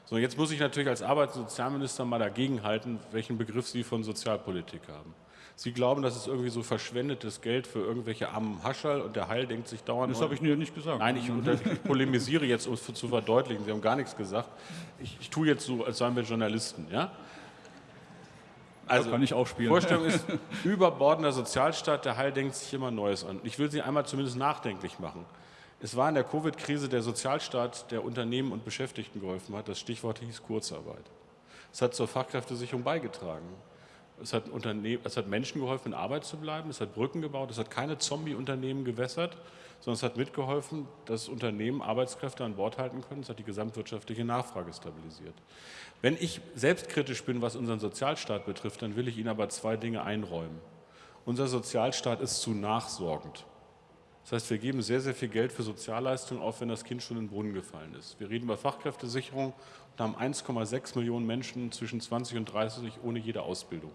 So, jetzt muss ich natürlich als Arbeits- und Sozialminister mal dagegenhalten, welchen Begriff Sie von Sozialpolitik haben. Sie glauben, das ist irgendwie so verschwendetes Geld für irgendwelche armen Haschall und der Heil denkt sich dauernd... Das habe ich mir nicht gesagt. Nein, ich, ich polemisiere jetzt, um es zu verdeutlichen. Sie haben gar nichts gesagt. Ich, ich tue jetzt so, als seien wir Journalisten. Ja? Also, kann ich auch spielen. Vorstellung ist, überbordender Sozialstaat, der Heil denkt sich immer Neues an. Ich will Sie einmal zumindest nachdenklich machen. Es war in der Covid-Krise der Sozialstaat, der Unternehmen und Beschäftigten geholfen hat. Das Stichwort hieß Kurzarbeit. Es hat zur Fachkräftesicherung beigetragen. Es hat, es hat Menschen geholfen, in Arbeit zu bleiben. Es hat Brücken gebaut. Es hat keine Zombie-Unternehmen gewässert, sondern es hat mitgeholfen, dass Unternehmen Arbeitskräfte an Bord halten können. Es hat die gesamtwirtschaftliche Nachfrage stabilisiert. Wenn ich selbstkritisch bin, was unseren Sozialstaat betrifft, dann will ich Ihnen aber zwei Dinge einräumen. Unser Sozialstaat ist zu nachsorgend. Das heißt, wir geben sehr, sehr viel Geld für Sozialleistungen auf, wenn das Kind schon in den Brunnen gefallen ist. Wir reden über Fachkräftesicherung und haben 1,6 Millionen Menschen zwischen 20 und 30 ohne jede Ausbildung.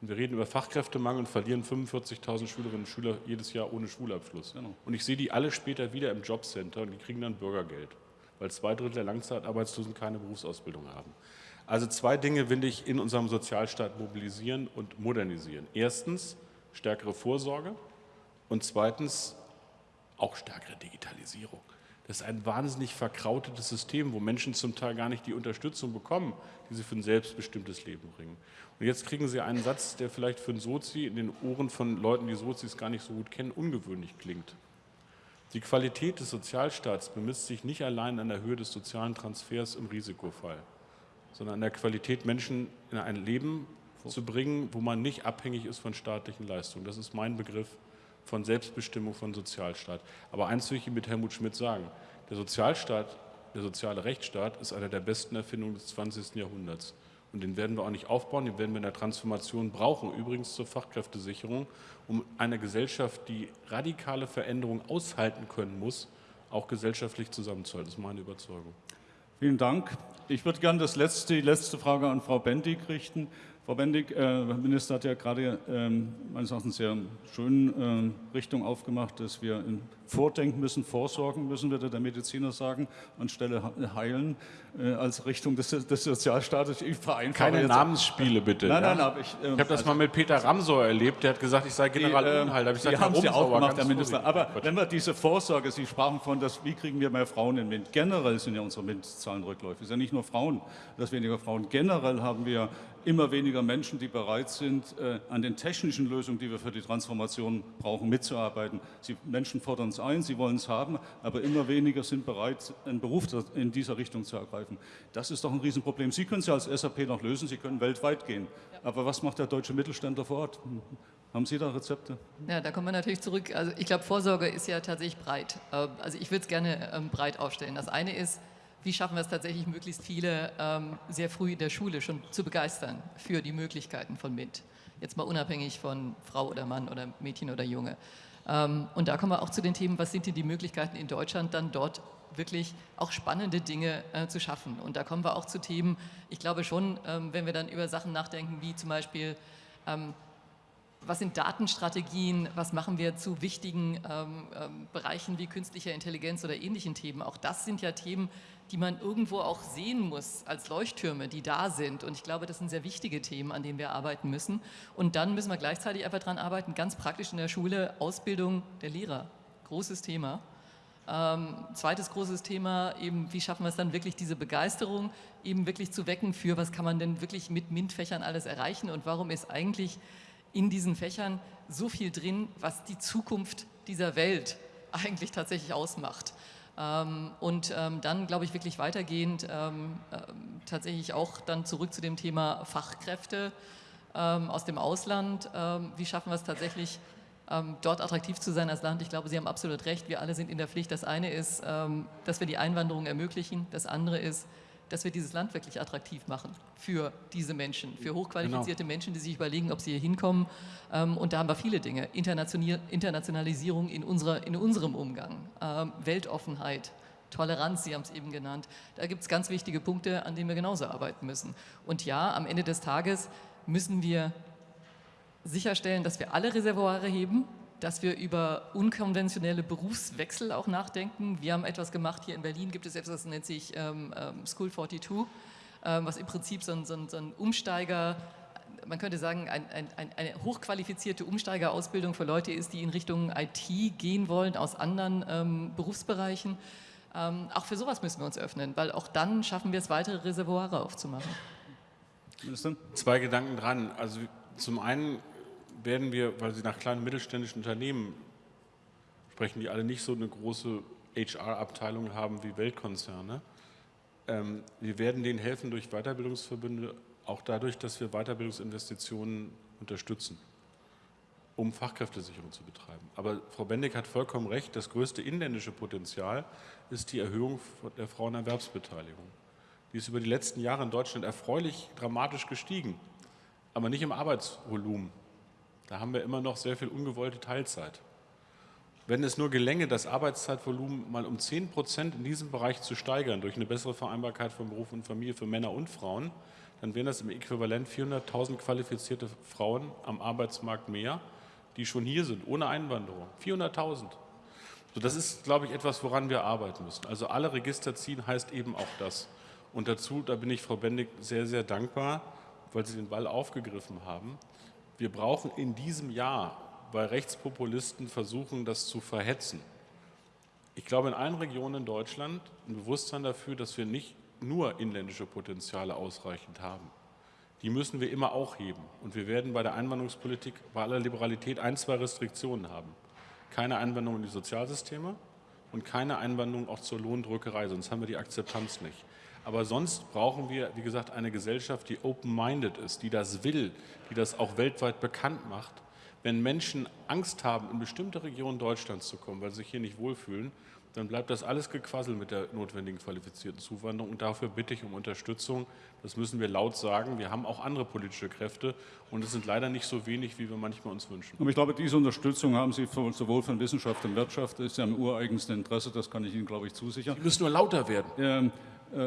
Und wir reden über Fachkräftemangel und verlieren 45.000 Schülerinnen und Schüler jedes Jahr ohne Schulabschluss. Genau. Und ich sehe die alle später wieder im Jobcenter und die kriegen dann Bürgergeld weil zwei Drittel der Langzeitarbeitslosen keine Berufsausbildung haben. Also zwei Dinge will ich in unserem Sozialstaat mobilisieren und modernisieren. Erstens stärkere Vorsorge und zweitens auch stärkere Digitalisierung. Das ist ein wahnsinnig verkrautetes System, wo Menschen zum Teil gar nicht die Unterstützung bekommen, die sie für ein selbstbestimmtes Leben bringen. Und jetzt kriegen sie einen Satz, der vielleicht für einen Sozi in den Ohren von Leuten, die Sozis gar nicht so gut kennen, ungewöhnlich klingt. Die Qualität des Sozialstaats bemisst sich nicht allein an der Höhe des sozialen Transfers im Risikofall, sondern an der Qualität, Menschen in ein Leben zu bringen, wo man nicht abhängig ist von staatlichen Leistungen. Das ist mein Begriff von Selbstbestimmung, von Sozialstaat. Aber eins will ich mit Helmut Schmidt sagen. Der Sozialstaat, der soziale Rechtsstaat ist eine der besten Erfindungen des 20. Jahrhunderts. Und den werden wir auch nicht aufbauen, den werden wir in der Transformation brauchen, übrigens zur Fachkräftesicherung, um eine Gesellschaft, die radikale Veränderungen aushalten können muss, auch gesellschaftlich zusammenzuhalten. Das ist meine Überzeugung. Vielen Dank. Ich würde gerne das letzte, die letzte Frage an Frau Bendig richten. Frau Bendig, äh, Minister hat ja gerade ähm, meines Erachtens sehr schön äh, Richtung aufgemacht, dass wir vordenken müssen, vorsorgen müssen, würde der Mediziner sagen, anstelle heilen äh, als Richtung des, des Sozialstaates. Ich Keine Namensspiele bitte. Nein, nein, ja? aber ich... Ähm, ich habe das also, mal mit Peter Ramsauer erlebt, der hat gesagt, ich sei General die, Unheil. Da ich gesagt, haben Sie auch gemacht, Herr Minister. Aber wenn wir diese Vorsorge, Sie sprachen von, dass, wie kriegen wir mehr Frauen in MINT? Generell sind ja unsere MINT-Zahlen rückläufig. Es sind ja nicht nur Frauen, dass weniger Frauen. Generell haben wir immer weniger Menschen, die bereit sind, äh, an den technischen Lösungen, die wir für die Transformation brauchen, mitzuarbeiten. Sie, Menschen fordern es ein, sie wollen es haben, aber immer weniger sind bereit, einen Beruf in dieser Richtung zu ergreifen. Das ist doch ein Riesenproblem. Sie können es ja als SAP noch lösen, Sie können weltweit gehen. Aber was macht der deutsche Mittelständler vor Ort? Haben Sie da Rezepte? Ja, da kommen wir natürlich zurück. Also ich glaube, Vorsorge ist ja tatsächlich breit. Äh, also ich würde es gerne ähm, breit aufstellen. Das eine ist, wie schaffen wir es tatsächlich, möglichst viele ähm, sehr früh in der Schule schon zu begeistern für die Möglichkeiten von MINT. Jetzt mal unabhängig von Frau oder Mann oder Mädchen oder Junge. Ähm, und da kommen wir auch zu den Themen, was sind denn die Möglichkeiten in Deutschland, dann dort wirklich auch spannende Dinge äh, zu schaffen. Und da kommen wir auch zu Themen, ich glaube schon, ähm, wenn wir dann über Sachen nachdenken, wie zum Beispiel ähm, was sind Datenstrategien, was machen wir zu wichtigen ähm, ähm, Bereichen wie künstlicher Intelligenz oder ähnlichen Themen. Auch das sind ja Themen, die man irgendwo auch sehen muss als Leuchttürme, die da sind. Und ich glaube, das sind sehr wichtige Themen, an denen wir arbeiten müssen. Und dann müssen wir gleichzeitig einfach daran arbeiten, ganz praktisch in der Schule, Ausbildung der Lehrer. Großes Thema. Ähm, zweites großes Thema, eben wie schaffen wir es dann wirklich, diese Begeisterung eben wirklich zu wecken für, was kann man denn wirklich mit MINT-Fächern alles erreichen und warum ist eigentlich in diesen Fächern so viel drin, was die Zukunft dieser Welt eigentlich tatsächlich ausmacht. Ähm, und ähm, dann, glaube ich, wirklich weitergehend ähm, tatsächlich auch dann zurück zu dem Thema Fachkräfte aus dem Ausland. Wie schaffen wir es tatsächlich, ähm, dort attraktiv zu sein als Land. Ich glaube, Sie haben absolut recht. Wir alle sind in der Pflicht. Das eine ist, ähm, dass wir die Einwanderung ermöglichen. Das andere ist, dass wir dieses Land wirklich attraktiv machen für diese Menschen, für hochqualifizierte genau. Menschen, die sich überlegen, ob sie hier hinkommen. Ähm, und da haben wir viele Dinge. Internationalisierung in, unserer, in unserem Umgang, ähm, Weltoffenheit, Toleranz, Sie haben es eben genannt. Da gibt es ganz wichtige Punkte, an denen wir genauso arbeiten müssen. Und ja, am Ende des Tages müssen wir sicherstellen, dass wir alle Reservoire heben, dass wir über unkonventionelle Berufswechsel auch nachdenken. Wir haben etwas gemacht, hier in Berlin gibt es etwas, das nennt sich ähm, ähm School 42, ähm, was im Prinzip so ein, so ein, so ein Umsteiger, man könnte sagen, ein, ein, eine hochqualifizierte Umsteigerausbildung für Leute ist, die in Richtung IT gehen wollen aus anderen ähm, Berufsbereichen. Ähm, auch für sowas müssen wir uns öffnen, weil auch dann schaffen wir es, weitere Reservoire aufzumachen. Zwei Gedanken dran. Also zum einen werden wir, weil Sie nach kleinen mittelständischen Unternehmen sprechen, die alle nicht so eine große HR-Abteilung haben wie Weltkonzerne, ähm, wir werden denen helfen durch Weiterbildungsverbünde, auch dadurch, dass wir Weiterbildungsinvestitionen unterstützen, um Fachkräftesicherung zu betreiben. Aber Frau Bendig hat vollkommen recht, das größte inländische Potenzial ist die Erhöhung der Frauenerwerbsbeteiligung. Die ist über die letzten Jahre in Deutschland erfreulich dramatisch gestiegen, aber nicht im Arbeitsvolumen. Da haben wir immer noch sehr viel ungewollte Teilzeit. Wenn es nur gelänge, das Arbeitszeitvolumen mal um 10 Prozent in diesem Bereich zu steigern, durch eine bessere Vereinbarkeit von Beruf und Familie für Männer und Frauen, dann wären das im Äquivalent 400.000 qualifizierte Frauen am Arbeitsmarkt mehr, die schon hier sind, ohne Einwanderung. 400.000. So, das ist, glaube ich, etwas, woran wir arbeiten müssen. Also alle Register ziehen heißt eben auch das. Und dazu, da bin ich Frau Bendig sehr, sehr dankbar, weil Sie den Ball aufgegriffen haben. Wir brauchen in diesem Jahr, weil Rechtspopulisten versuchen, das zu verhetzen, ich glaube in allen Regionen in Deutschland ein Bewusstsein dafür, dass wir nicht nur inländische Potenziale ausreichend haben. Die müssen wir immer auch heben. Und wir werden bei der Einwanderungspolitik bei aller Liberalität ein, zwei Restriktionen haben. Keine Einwanderung in die Sozialsysteme und keine Einwanderung auch zur Lohndrückerei, sonst haben wir die Akzeptanz nicht. Aber sonst brauchen wir, wie gesagt, eine Gesellschaft, die open-minded ist, die das will, die das auch weltweit bekannt macht. Wenn Menschen Angst haben, in bestimmte Regionen Deutschlands zu kommen, weil sie sich hier nicht wohlfühlen, dann bleibt das alles gequasselt mit der notwendigen qualifizierten Zuwanderung. Und dafür bitte ich um Unterstützung. Das müssen wir laut sagen. Wir haben auch andere politische Kräfte und es sind leider nicht so wenig, wie wir manchmal uns wünschen. Aber ich glaube, diese Unterstützung haben Sie sowohl von Wissenschaft und Wirtschaft, das ist ja im ureigensten Interesse, das kann ich Ihnen, glaube ich, zusichern. Sie müssen nur lauter werden. Ähm, äh,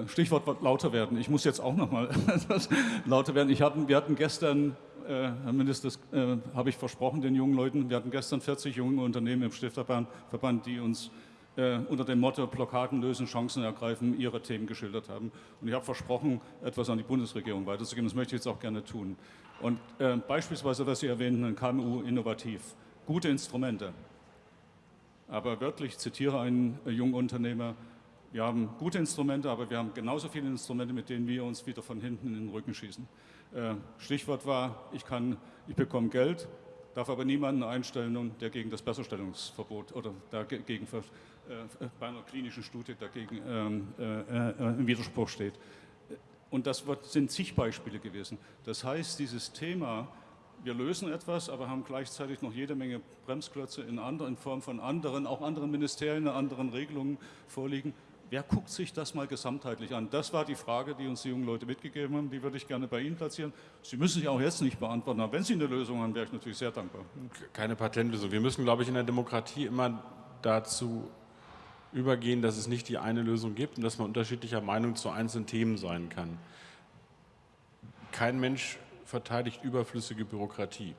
Stichwort lauter werden. Ich muss jetzt auch noch mal etwas lauter werden. Ich hatten, wir hatten gestern, äh, Herr Minister, das äh, habe ich versprochen den jungen Leuten, wir hatten gestern 40 junge Unternehmen im Stifterverband, die uns äh, unter dem Motto Blockaden lösen, Chancen ergreifen, ihre Themen geschildert haben. Und ich habe versprochen, etwas an die Bundesregierung weiterzugeben. Das möchte ich jetzt auch gerne tun. Und äh, beispielsweise, was Sie erwähnten, KMU innovativ. Gute Instrumente. Aber wörtlich, ich zitiere einen äh, jungen Unternehmer, wir haben gute Instrumente, aber wir haben genauso viele Instrumente, mit denen wir uns wieder von hinten in den Rücken schießen. Äh, Stichwort war, ich, kann, ich bekomme Geld, darf aber niemanden einstellen, der gegen das Besserstellungsverbot oder dagegen äh, bei einer klinischen Studie dagegen ähm, äh, im Widerspruch steht. Und das sind zig Beispiele gewesen. Das heißt, dieses Thema, wir lösen etwas, aber haben gleichzeitig noch jede Menge Bremsklötze in, anderen, in Form von anderen, auch anderen Ministerien, anderen Regelungen vorliegen, Wer guckt sich das mal gesamtheitlich an? Das war die Frage, die uns die jungen Leute mitgegeben haben. Die würde ich gerne bei Ihnen platzieren. Sie müssen sich auch jetzt nicht beantworten, aber wenn Sie eine Lösung haben, wäre ich natürlich sehr dankbar. Keine Patentlösung. Wir müssen, glaube ich, in der Demokratie immer dazu übergehen, dass es nicht die eine Lösung gibt und dass man unterschiedlicher Meinung zu einzelnen Themen sein kann. Kein Mensch verteidigt überflüssige Bürokratie.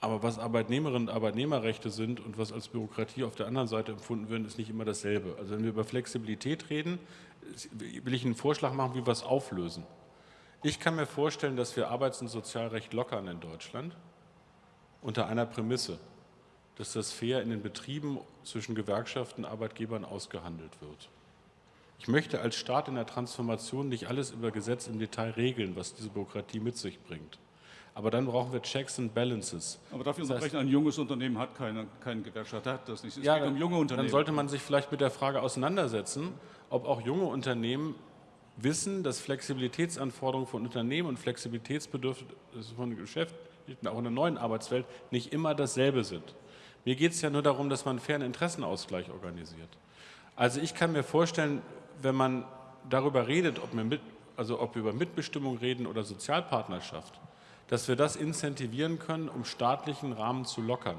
Aber was Arbeitnehmerinnen und Arbeitnehmerrechte sind und was als Bürokratie auf der anderen Seite empfunden wird, ist nicht immer dasselbe. Also wenn wir über Flexibilität reden, will ich einen Vorschlag machen, wie wir es auflösen. Ich kann mir vorstellen, dass wir Arbeits- und Sozialrecht lockern in Deutschland unter einer Prämisse, dass das fair in den Betrieben zwischen Gewerkschaften und Arbeitgebern ausgehandelt wird. Ich möchte als Staat in der Transformation nicht alles über Gesetz im Detail regeln, was diese Bürokratie mit sich bringt. Aber dann brauchen wir Checks and Balances. Aber dafür das heißt, ein junges Unternehmen hat keine, keinen Gewerkschaft, hat das nicht. Es ja, geht um junge Unternehmen. Dann sollte man sich vielleicht mit der Frage auseinandersetzen, ob auch junge Unternehmen wissen, dass Flexibilitätsanforderungen von Unternehmen und Flexibilitätsbedürfnisse von Geschäft auch in der neuen Arbeitswelt, nicht immer dasselbe sind. Mir geht es ja nur darum, dass man einen fairen Interessenausgleich organisiert. Also ich kann mir vorstellen, wenn man darüber redet, ob wir, mit, also ob wir über Mitbestimmung reden oder Sozialpartnerschaft, dass wir das incentivieren können, um staatlichen Rahmen zu lockern.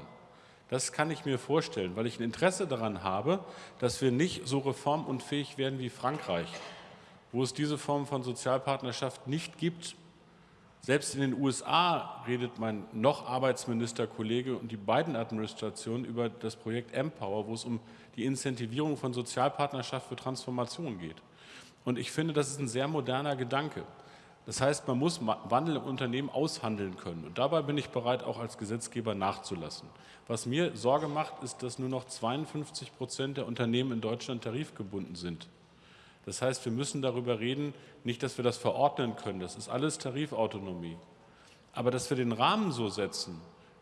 Das kann ich mir vorstellen, weil ich ein Interesse daran habe, dass wir nicht so reformunfähig werden wie Frankreich, wo es diese Form von Sozialpartnerschaft nicht gibt. Selbst in den USA redet mein noch Arbeitsministerkollege und die beiden Administrationen über das Projekt Empower, wo es um die Incentivierung von Sozialpartnerschaft für Transformation geht. Und ich finde, das ist ein sehr moderner Gedanke. Das heißt, man muss Wandel im Unternehmen aushandeln können. Und dabei bin ich bereit, auch als Gesetzgeber nachzulassen. Was mir Sorge macht, ist, dass nur noch 52 Prozent der Unternehmen in Deutschland tarifgebunden sind. Das heißt, wir müssen darüber reden, nicht, dass wir das verordnen können, das ist alles Tarifautonomie. Aber dass wir den Rahmen so setzen,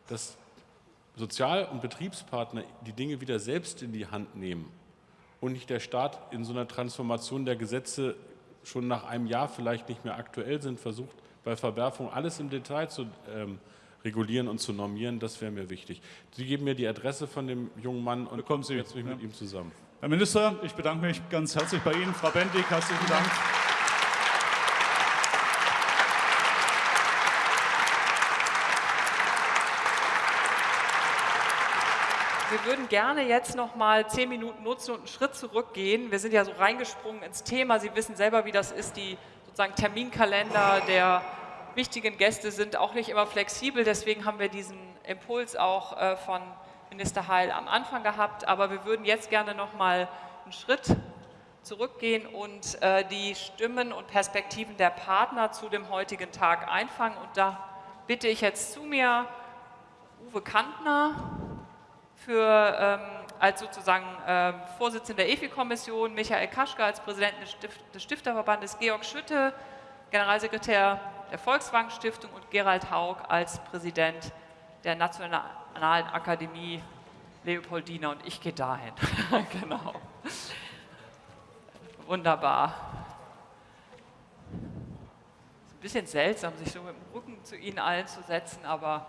dass Sozial- und Betriebspartner die Dinge wieder selbst in die Hand nehmen und nicht der Staat in so einer Transformation der Gesetze schon nach einem Jahr vielleicht nicht mehr aktuell sind, versucht bei Verwerfung alles im Detail zu ähm, regulieren und zu normieren, das wäre mir wichtig. Sie geben mir die Adresse von dem jungen Mann und kommen Sie jetzt mich ja. mit ihm zusammen. Herr Minister, ich bedanke mich ganz herzlich bei Ihnen. Frau Bendig, herzlichen Dank. Wir würden gerne jetzt noch mal zehn Minuten nutzen und einen Schritt zurückgehen. Wir sind ja so reingesprungen ins Thema. Sie wissen selber, wie das ist. Die sozusagen Terminkalender der wichtigen Gäste sind auch nicht immer flexibel. Deswegen haben wir diesen Impuls auch äh, von Minister Heil am Anfang gehabt. Aber wir würden jetzt gerne noch mal einen Schritt zurückgehen und äh, die Stimmen und Perspektiven der Partner zu dem heutigen Tag einfangen. Und da bitte ich jetzt zu mir Uwe Kantner, für, ähm, als sozusagen äh, Vorsitzender der EFI-Kommission, Michael Kaschke als Präsident des, Stift des Stifterverbandes, Georg Schütte, Generalsekretär der Volkswagen Stiftung und Gerald Haug als Präsident der Nationalen Akademie Leopoldina und ich gehe dahin. genau. Wunderbar. Ist ein bisschen seltsam, sich so mit dem Rücken zu Ihnen allen zu setzen, aber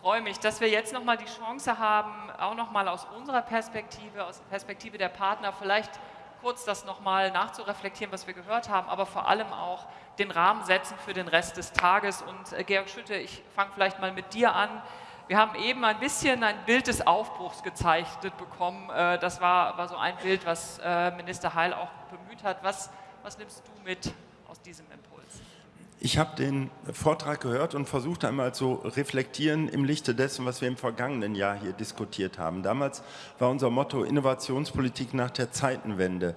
freue mich, dass wir jetzt nochmal die Chance haben, auch nochmal aus unserer Perspektive, aus der Perspektive der Partner, vielleicht kurz das nochmal nachzureflektieren, was wir gehört haben, aber vor allem auch den Rahmen setzen für den Rest des Tages. Und äh, Georg Schütte, ich fange vielleicht mal mit dir an. Wir haben eben ein bisschen ein Bild des Aufbruchs gezeichnet bekommen. Äh, das war, war so ein Bild, was äh, Minister Heil auch bemüht hat. Was, was nimmst du mit aus diesem Impuls? Ich habe den Vortrag gehört und versucht einmal zu reflektieren im Lichte dessen, was wir im vergangenen Jahr hier diskutiert haben. Damals war unser Motto Innovationspolitik nach der Zeitenwende.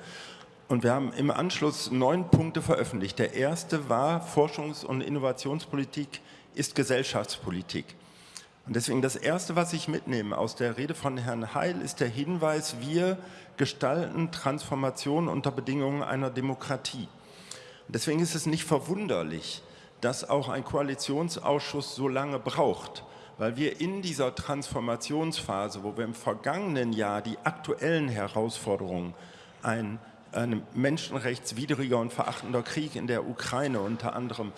Und wir haben im Anschluss neun Punkte veröffentlicht. Der erste war, Forschungs- und Innovationspolitik ist Gesellschaftspolitik. Und deswegen das Erste, was ich mitnehme aus der Rede von Herrn Heil, ist der Hinweis, wir gestalten Transformation unter Bedingungen einer Demokratie. Deswegen ist es nicht verwunderlich, dass auch ein Koalitionsausschuss so lange braucht, weil wir in dieser Transformationsphase, wo wir im vergangenen Jahr die aktuellen Herausforderungen, ein, ein menschenrechtswidriger und verachtender Krieg in der Ukraine unter anderem,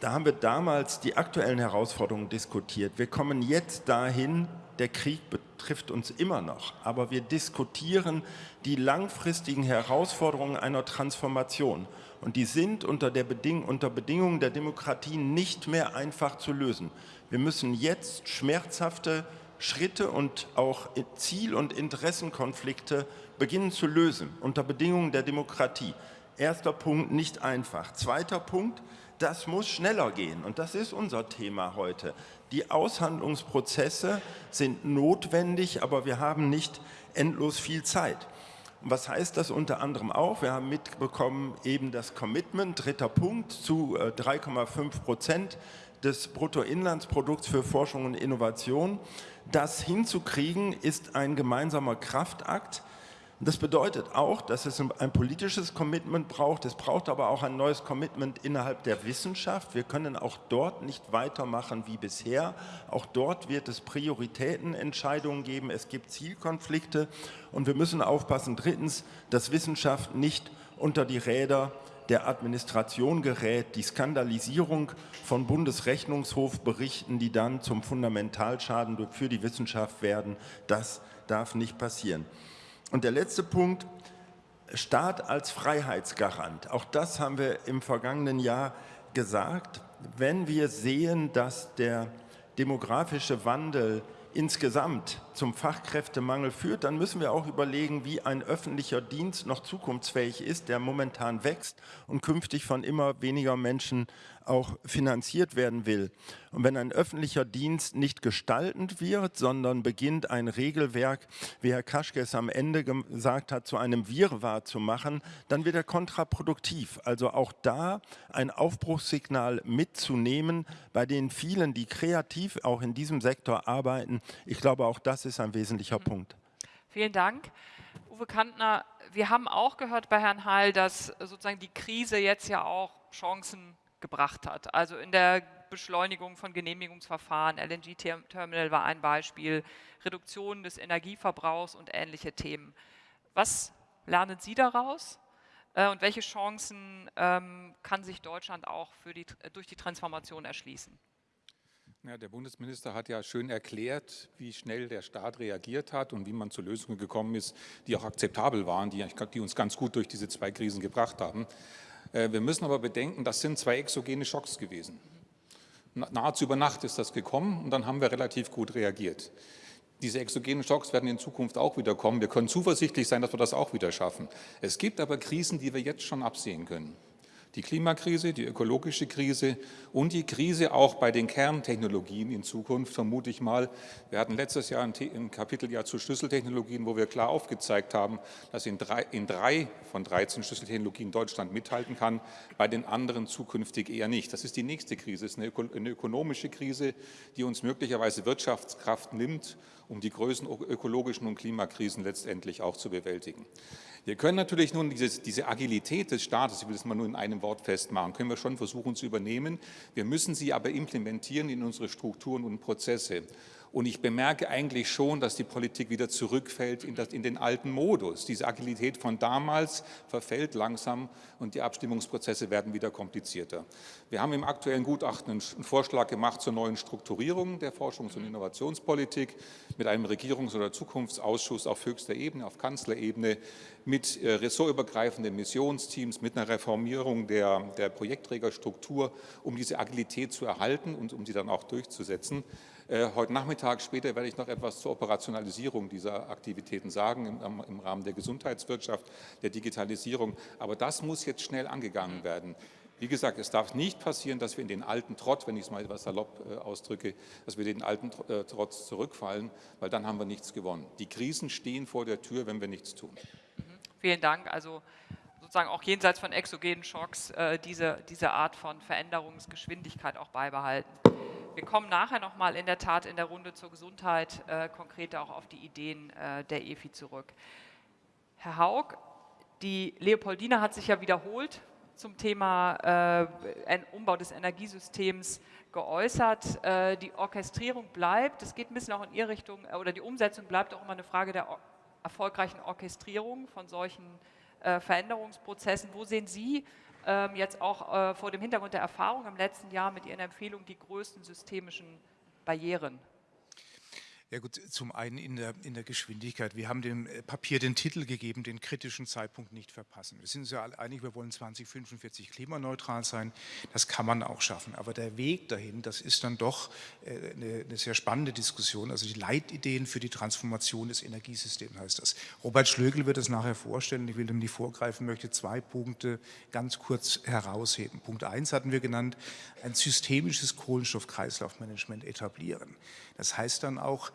da haben wir damals die aktuellen Herausforderungen diskutiert. Wir kommen jetzt dahin, der Krieg betrifft uns immer noch, aber wir diskutieren die langfristigen Herausforderungen einer Transformation. Und die sind unter, der Beding unter Bedingungen der Demokratie nicht mehr einfach zu lösen. Wir müssen jetzt schmerzhafte Schritte und auch Ziel- und Interessenkonflikte beginnen zu lösen, unter Bedingungen der Demokratie. Erster Punkt, nicht einfach. Zweiter Punkt, das muss schneller gehen. Und das ist unser Thema heute. Die Aushandlungsprozesse sind notwendig, aber wir haben nicht endlos viel Zeit. Und was heißt das unter anderem auch? Wir haben mitbekommen eben das Commitment, dritter Punkt, zu 3,5 äh, Prozent des Bruttoinlandsprodukts für Forschung und Innovation. Das hinzukriegen ist ein gemeinsamer Kraftakt. Das bedeutet auch, dass es ein politisches Commitment braucht. Es braucht aber auch ein neues Commitment innerhalb der Wissenschaft. Wir können auch dort nicht weitermachen wie bisher. Auch dort wird es Prioritätenentscheidungen geben. Es gibt Zielkonflikte und wir müssen aufpassen. Drittens, dass Wissenschaft nicht unter die Räder der Administration gerät, die Skandalisierung von Bundesrechnungshofberichten, die dann zum Fundamentalschaden für die Wissenschaft werden, das darf nicht passieren. Und der letzte Punkt, Staat als Freiheitsgarant. Auch das haben wir im vergangenen Jahr gesagt. Wenn wir sehen, dass der demografische Wandel insgesamt zum Fachkräftemangel führt, dann müssen wir auch überlegen, wie ein öffentlicher Dienst noch zukunftsfähig ist, der momentan wächst und künftig von immer weniger Menschen auch finanziert werden will. Und wenn ein öffentlicher Dienst nicht gestaltend wird, sondern beginnt ein Regelwerk, wie Herr Kaschke es am Ende gesagt hat, zu einem Wirrwarr zu machen, dann wird er kontraproduktiv. Also auch da ein Aufbruchssignal mitzunehmen bei den vielen, die kreativ auch in diesem Sektor arbeiten. Ich glaube, auch das ist ein wesentlicher mhm. Punkt. Vielen Dank. Uwe Kantner, wir haben auch gehört bei Herrn Heil, dass sozusagen die Krise jetzt ja auch Chancen gebracht hat. Also in der Beschleunigung von Genehmigungsverfahren, LNG-Terminal war ein Beispiel, Reduktion des Energieverbrauchs und ähnliche Themen. Was lernen Sie daraus äh, und welche Chancen ähm, kann sich Deutschland auch die, durch die Transformation erschließen? Ja, der Bundesminister hat ja schön erklärt, wie schnell der Staat reagiert hat und wie man zu Lösungen gekommen ist, die auch akzeptabel waren, die, die uns ganz gut durch diese zwei Krisen gebracht haben. Äh, wir müssen aber bedenken, das sind zwei exogene Schocks gewesen. Nahezu über Nacht ist das gekommen und dann haben wir relativ gut reagiert. Diese exogenen Schocks werden in Zukunft auch wieder kommen. Wir können zuversichtlich sein, dass wir das auch wieder schaffen. Es gibt aber Krisen, die wir jetzt schon absehen können die Klimakrise, die ökologische Krise und die Krise auch bei den Kerntechnologien in Zukunft, vermute ich mal. Wir hatten letztes Jahr ein, Kapitel ja zu Schlüsseltechnologien, wo wir klar aufgezeigt haben, dass in drei, in drei von 13 Schlüsseltechnologien Deutschland mithalten kann, bei den anderen zukünftig eher nicht. Das ist die nächste Krise, es ist eine, eine ökonomische Krise, die uns möglicherweise Wirtschaftskraft nimmt, um die größten ökologischen und Klimakrisen letztendlich auch zu bewältigen. Wir können natürlich nun dieses, diese Agilität des Staates, ich will das mal nur in einem Wort festmachen, können wir schon versuchen zu übernehmen. Wir müssen sie aber implementieren in unsere Strukturen und Prozesse. Und ich bemerke eigentlich schon, dass die Politik wieder zurückfällt in, das, in, den alten Modus. Diese Agilität von damals verfällt langsam und die Abstimmungsprozesse werden wieder komplizierter. Wir haben im aktuellen Gutachten einen Vorschlag gemacht zur neuen Strukturierung der Forschungs- und Innovationspolitik mit einem Regierungs- oder Zukunftsausschuss auf höchster Ebene, auf Kanzlerebene, mit äh, ressortübergreifenden Missionsteams, mit einer Reformierung der, der Projektträgerstruktur, um diese Agilität zu erhalten und um sie dann auch durchzusetzen. Äh, heute Nachmittag später werde ich noch etwas zur Operationalisierung dieser Aktivitäten sagen, im, im Rahmen der Gesundheitswirtschaft, der Digitalisierung. Aber das muss jetzt schnell angegangen werden. Wie gesagt, es darf nicht passieren, dass wir in den alten Trott, wenn ich es mal etwas salopp äh, ausdrücke, dass wir den alten Trotz zurückfallen, weil dann haben wir nichts gewonnen. Die Krisen stehen vor der Tür, wenn wir nichts tun. Vielen Dank. Also sozusagen auch jenseits von exogenen Schocks äh, diese, diese Art von Veränderungsgeschwindigkeit auch beibehalten. Wir kommen nachher nochmal in der Tat in der Runde zur Gesundheit äh, konkret auch auf die Ideen äh, der EFI zurück. Herr Haug, die Leopoldina hat sich ja wiederholt zum Thema äh, Umbau des Energiesystems geäußert. Äh, die Orchestrierung bleibt, es geht ein bisschen auch in Ihre Richtung, äh, oder die Umsetzung bleibt auch immer eine Frage der erfolgreichen Orchestrierung von solchen äh, Veränderungsprozessen. Wo sehen Sie ähm, jetzt auch äh, vor dem Hintergrund der Erfahrung im letzten Jahr mit Ihren Empfehlungen die größten systemischen Barrieren? Ja gut, zum einen in der, in der Geschwindigkeit. Wir haben dem äh, Papier den Titel gegeben, den kritischen Zeitpunkt nicht verpassen. Wir sind uns ja alle einig, wir wollen 2045 klimaneutral sein. Das kann man auch schaffen. Aber der Weg dahin, das ist dann doch äh, eine, eine sehr spannende Diskussion. Also die Leitideen für die Transformation des Energiesystems heißt das. Robert Schlögel wird das nachher vorstellen. Ich will dem nicht vorgreifen, möchte zwei Punkte ganz kurz herausheben. Punkt eins hatten wir genannt, ein systemisches Kohlenstoffkreislaufmanagement etablieren. Das heißt dann auch,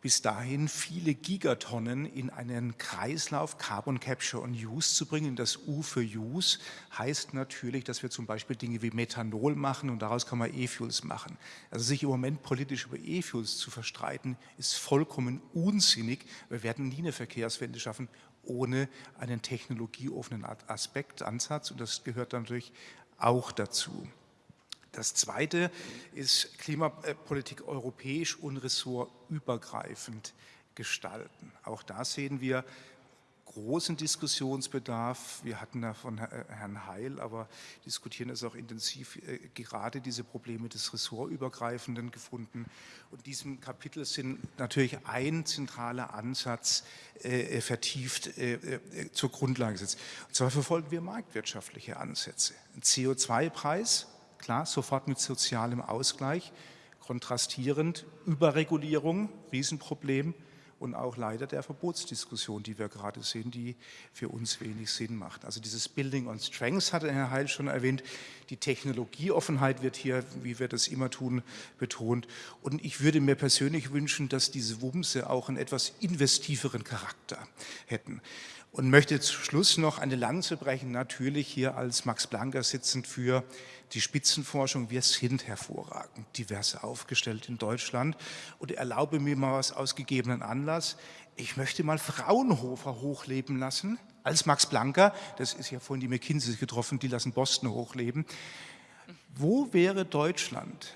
bis dahin viele Gigatonnen in einen Kreislauf Carbon Capture und Use zu bringen. Das U für Use heißt natürlich, dass wir zum Beispiel Dinge wie Methanol machen und daraus kann man E-Fuels machen. Also sich im Moment politisch über E-Fuels zu verstreiten, ist vollkommen unsinnig. Wir werden nie eine Verkehrswende schaffen ohne einen technologieoffenen Aspekt, Ansatz und das gehört natürlich auch dazu. Das Zweite ist Klimapolitik europäisch und ressortübergreifend gestalten. Auch da sehen wir großen Diskussionsbedarf. Wir hatten da von Herrn Heil, aber diskutieren es auch intensiv, äh, gerade diese Probleme des Ressortübergreifenden gefunden. Und diesem Kapitel sind natürlich ein zentraler Ansatz äh, vertieft äh, äh, zur Grundlage gesetzt. Und zwar verfolgen wir marktwirtschaftliche Ansätze. Ein CO2-Preis, klar, sofort mit sozialem Ausgleich, kontrastierend, Überregulierung, Riesenproblem, und auch leider der Verbotsdiskussion, die wir gerade sehen, die für uns wenig Sinn macht. Also dieses Building on Strengths hatte Herr Heil schon erwähnt. Die Technologieoffenheit wird hier, wie wir das immer tun, betont. Und ich würde mir persönlich wünschen, dass diese Wumse auch einen etwas investiveren Charakter hätten. Und möchte zum Schluss noch eine Lanze brechen, natürlich hier als Max Blanker sitzend für die Spitzenforschung. Wir sind hervorragend divers aufgestellt in Deutschland. Und erlaube mir mal was aus gegebenen Anlass. Ich möchte mal Fraunhofer hochleben lassen, als Max Blanker. Das ist ja vorhin die McKinsey getroffen, die lassen Boston hochleben. Wo wäre Deutschland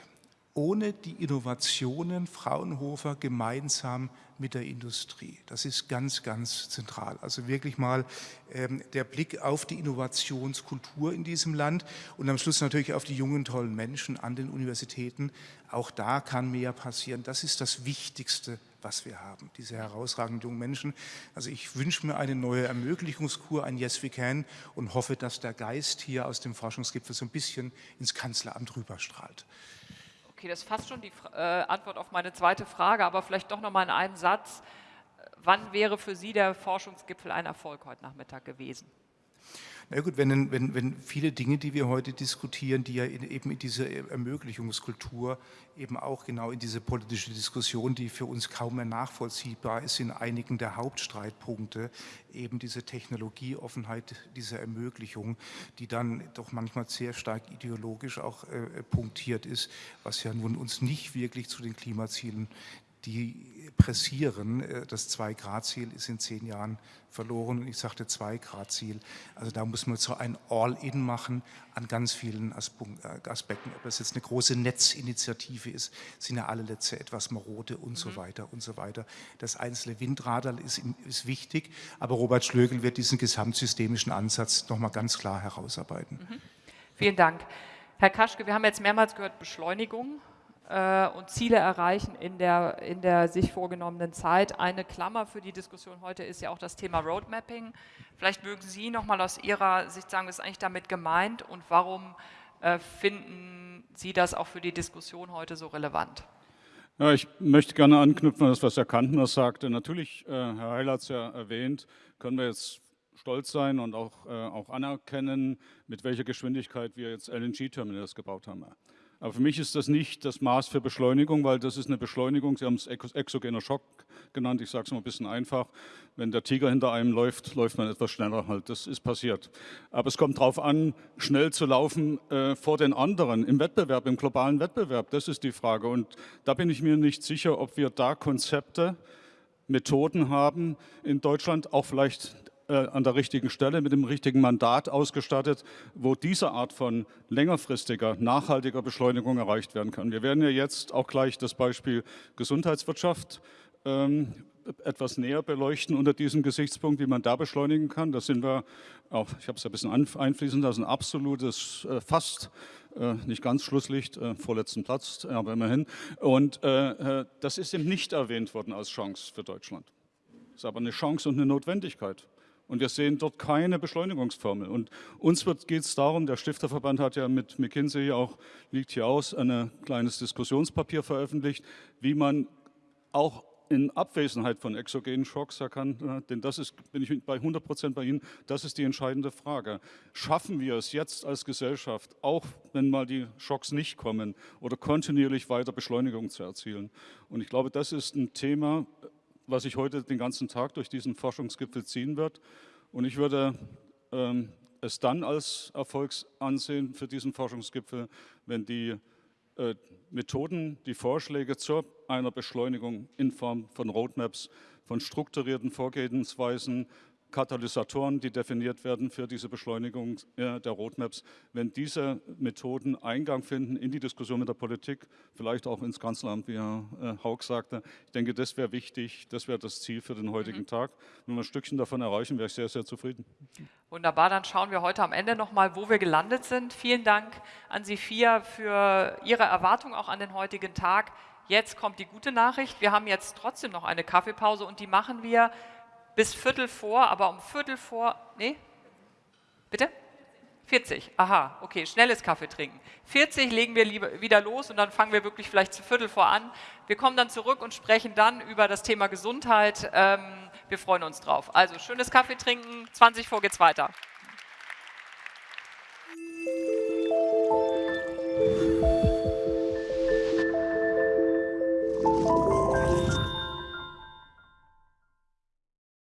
ohne die Innovationen Fraunhofer gemeinsam mit der Industrie. Das ist ganz, ganz zentral. Also wirklich mal ähm, der Blick auf die Innovationskultur in diesem Land und am Schluss natürlich auf die jungen, tollen Menschen an den Universitäten. Auch da kann mehr passieren. Das ist das Wichtigste, was wir haben, diese herausragenden jungen Menschen. Also ich wünsche mir eine neue Ermöglichungskur, ein Yes We Can und hoffe, dass der Geist hier aus dem Forschungsgipfel so ein bisschen ins Kanzleramt rüberstrahlt. Okay, das ist fast schon die äh, Antwort auf meine zweite Frage, aber vielleicht doch noch mal in einem Satz. Wann wäre für Sie der Forschungsgipfel ein Erfolg heute Nachmittag gewesen? Na gut, wenn, wenn, wenn viele Dinge, die wir heute diskutieren, die ja in, eben in diese Ermöglichungskultur eben auch genau in diese politische Diskussion, die für uns kaum mehr nachvollziehbar ist, in einigen der Hauptstreitpunkte, eben diese Technologieoffenheit, diese Ermöglichung, die dann doch manchmal sehr stark ideologisch auch äh, punktiert ist, was ja nun uns nicht wirklich zu den Klimazielen die pressieren. Äh, das Zwei-Grad-Ziel ist in zehn Jahren verloren und ich sagte Zwei-Grad-Ziel. Also da muss man so ein All-In machen an ganz vielen äh, Aspekten. Ob das jetzt eine große Netzinitiative ist, sind ja alle Netze etwas marode und mhm. so weiter und so weiter. Das einzelne Windradar ist, ist wichtig, aber Robert Schlögel wird diesen gesamtsystemischen Ansatz nochmal ganz klar herausarbeiten. Mhm. Vielen Dank. Herr Kaschke, wir haben jetzt mehrmals gehört Beschleunigung äh, und Ziele erreichen in der, in der sich vorgenommenen Zeit. Eine Klammer für die Diskussion heute ist ja auch das Thema Roadmapping. Vielleicht mögen Sie nochmal aus Ihrer Sicht sagen, was ist eigentlich damit gemeint und warum äh, finden Sie das auch für die Diskussion heute so relevant? Ja, ich möchte gerne anknüpfen an das, was Herr Kantner sagte. Natürlich, äh, Herr Heil hat es ja erwähnt, können wir jetzt stolz sein und auch, äh, auch anerkennen, mit welcher Geschwindigkeit wir jetzt LNG-Terminals gebaut haben. Aber für mich ist das nicht das Maß für Beschleunigung, weil das ist eine Beschleunigung, Sie haben es exogener Schock genannt, ich sage es mal ein bisschen einfach. Wenn der Tiger hinter einem läuft, läuft man etwas schneller halt, das ist passiert. Aber es kommt darauf an, schnell zu laufen äh, vor den anderen, im Wettbewerb, im globalen Wettbewerb, das ist die Frage. Und da bin ich mir nicht sicher, ob wir da Konzepte, Methoden haben in Deutschland, auch vielleicht äh, an der richtigen Stelle mit dem richtigen Mandat ausgestattet, wo diese Art von längerfristiger, nachhaltiger Beschleunigung erreicht werden kann. Wir werden ja jetzt auch gleich das Beispiel Gesundheitswirtschaft ähm, etwas näher beleuchten unter diesem Gesichtspunkt, wie man da beschleunigen kann. Da sind wir auch, ich habe es ja ein bisschen einfließen lassen, absolutes, äh, fast äh, nicht ganz Schlusslicht, äh, vorletzten Platz, aber immerhin. Und äh, äh, das ist eben nicht erwähnt worden als Chance für Deutschland. Das ist aber eine Chance und eine Notwendigkeit. Und wir sehen dort keine Beschleunigungsformel. Und uns geht es darum, der Stifterverband hat ja mit McKinsey auch, liegt hier aus, ein kleines Diskussionspapier veröffentlicht, wie man auch in Abwesenheit von exogenen Schocks erkannt, denn das ist, bin ich bei 100 Prozent bei Ihnen, das ist die entscheidende Frage. Schaffen wir es jetzt als Gesellschaft, auch wenn mal die Schocks nicht kommen, oder kontinuierlich weiter Beschleunigung zu erzielen? Und ich glaube, das ist ein Thema, was sich heute den ganzen Tag durch diesen Forschungsgipfel ziehen wird. Und ich würde ähm, es dann als Erfolg ansehen für diesen Forschungsgipfel, wenn die äh, Methoden, die Vorschläge zu einer Beschleunigung in Form von Roadmaps, von strukturierten Vorgehensweisen, Katalysatoren, die definiert werden für diese Beschleunigung äh, der Roadmaps, wenn diese Methoden Eingang finden in die Diskussion mit der Politik, vielleicht auch ins Kanzleramt, wie Herr äh, Haug sagte. Ich denke, das wäre wichtig, das wäre das Ziel für den heutigen mhm. Tag. Wenn wir ein Stückchen davon erreichen, wäre ich sehr, sehr zufrieden. Wunderbar, dann schauen wir heute am Ende nochmal, wo wir gelandet sind. Vielen Dank an Sie vier für Ihre Erwartung auch an den heutigen Tag. Jetzt kommt die gute Nachricht. Wir haben jetzt trotzdem noch eine Kaffeepause und die machen wir bis Viertel vor, aber um Viertel vor, nee, bitte? 40, aha, okay, schnelles Kaffee trinken. 40 legen wir lieber, wieder los und dann fangen wir wirklich vielleicht zu Viertel vor an. Wir kommen dann zurück und sprechen dann über das Thema Gesundheit. Ähm, wir freuen uns drauf. Also schönes Kaffee trinken, 20 vor geht's weiter.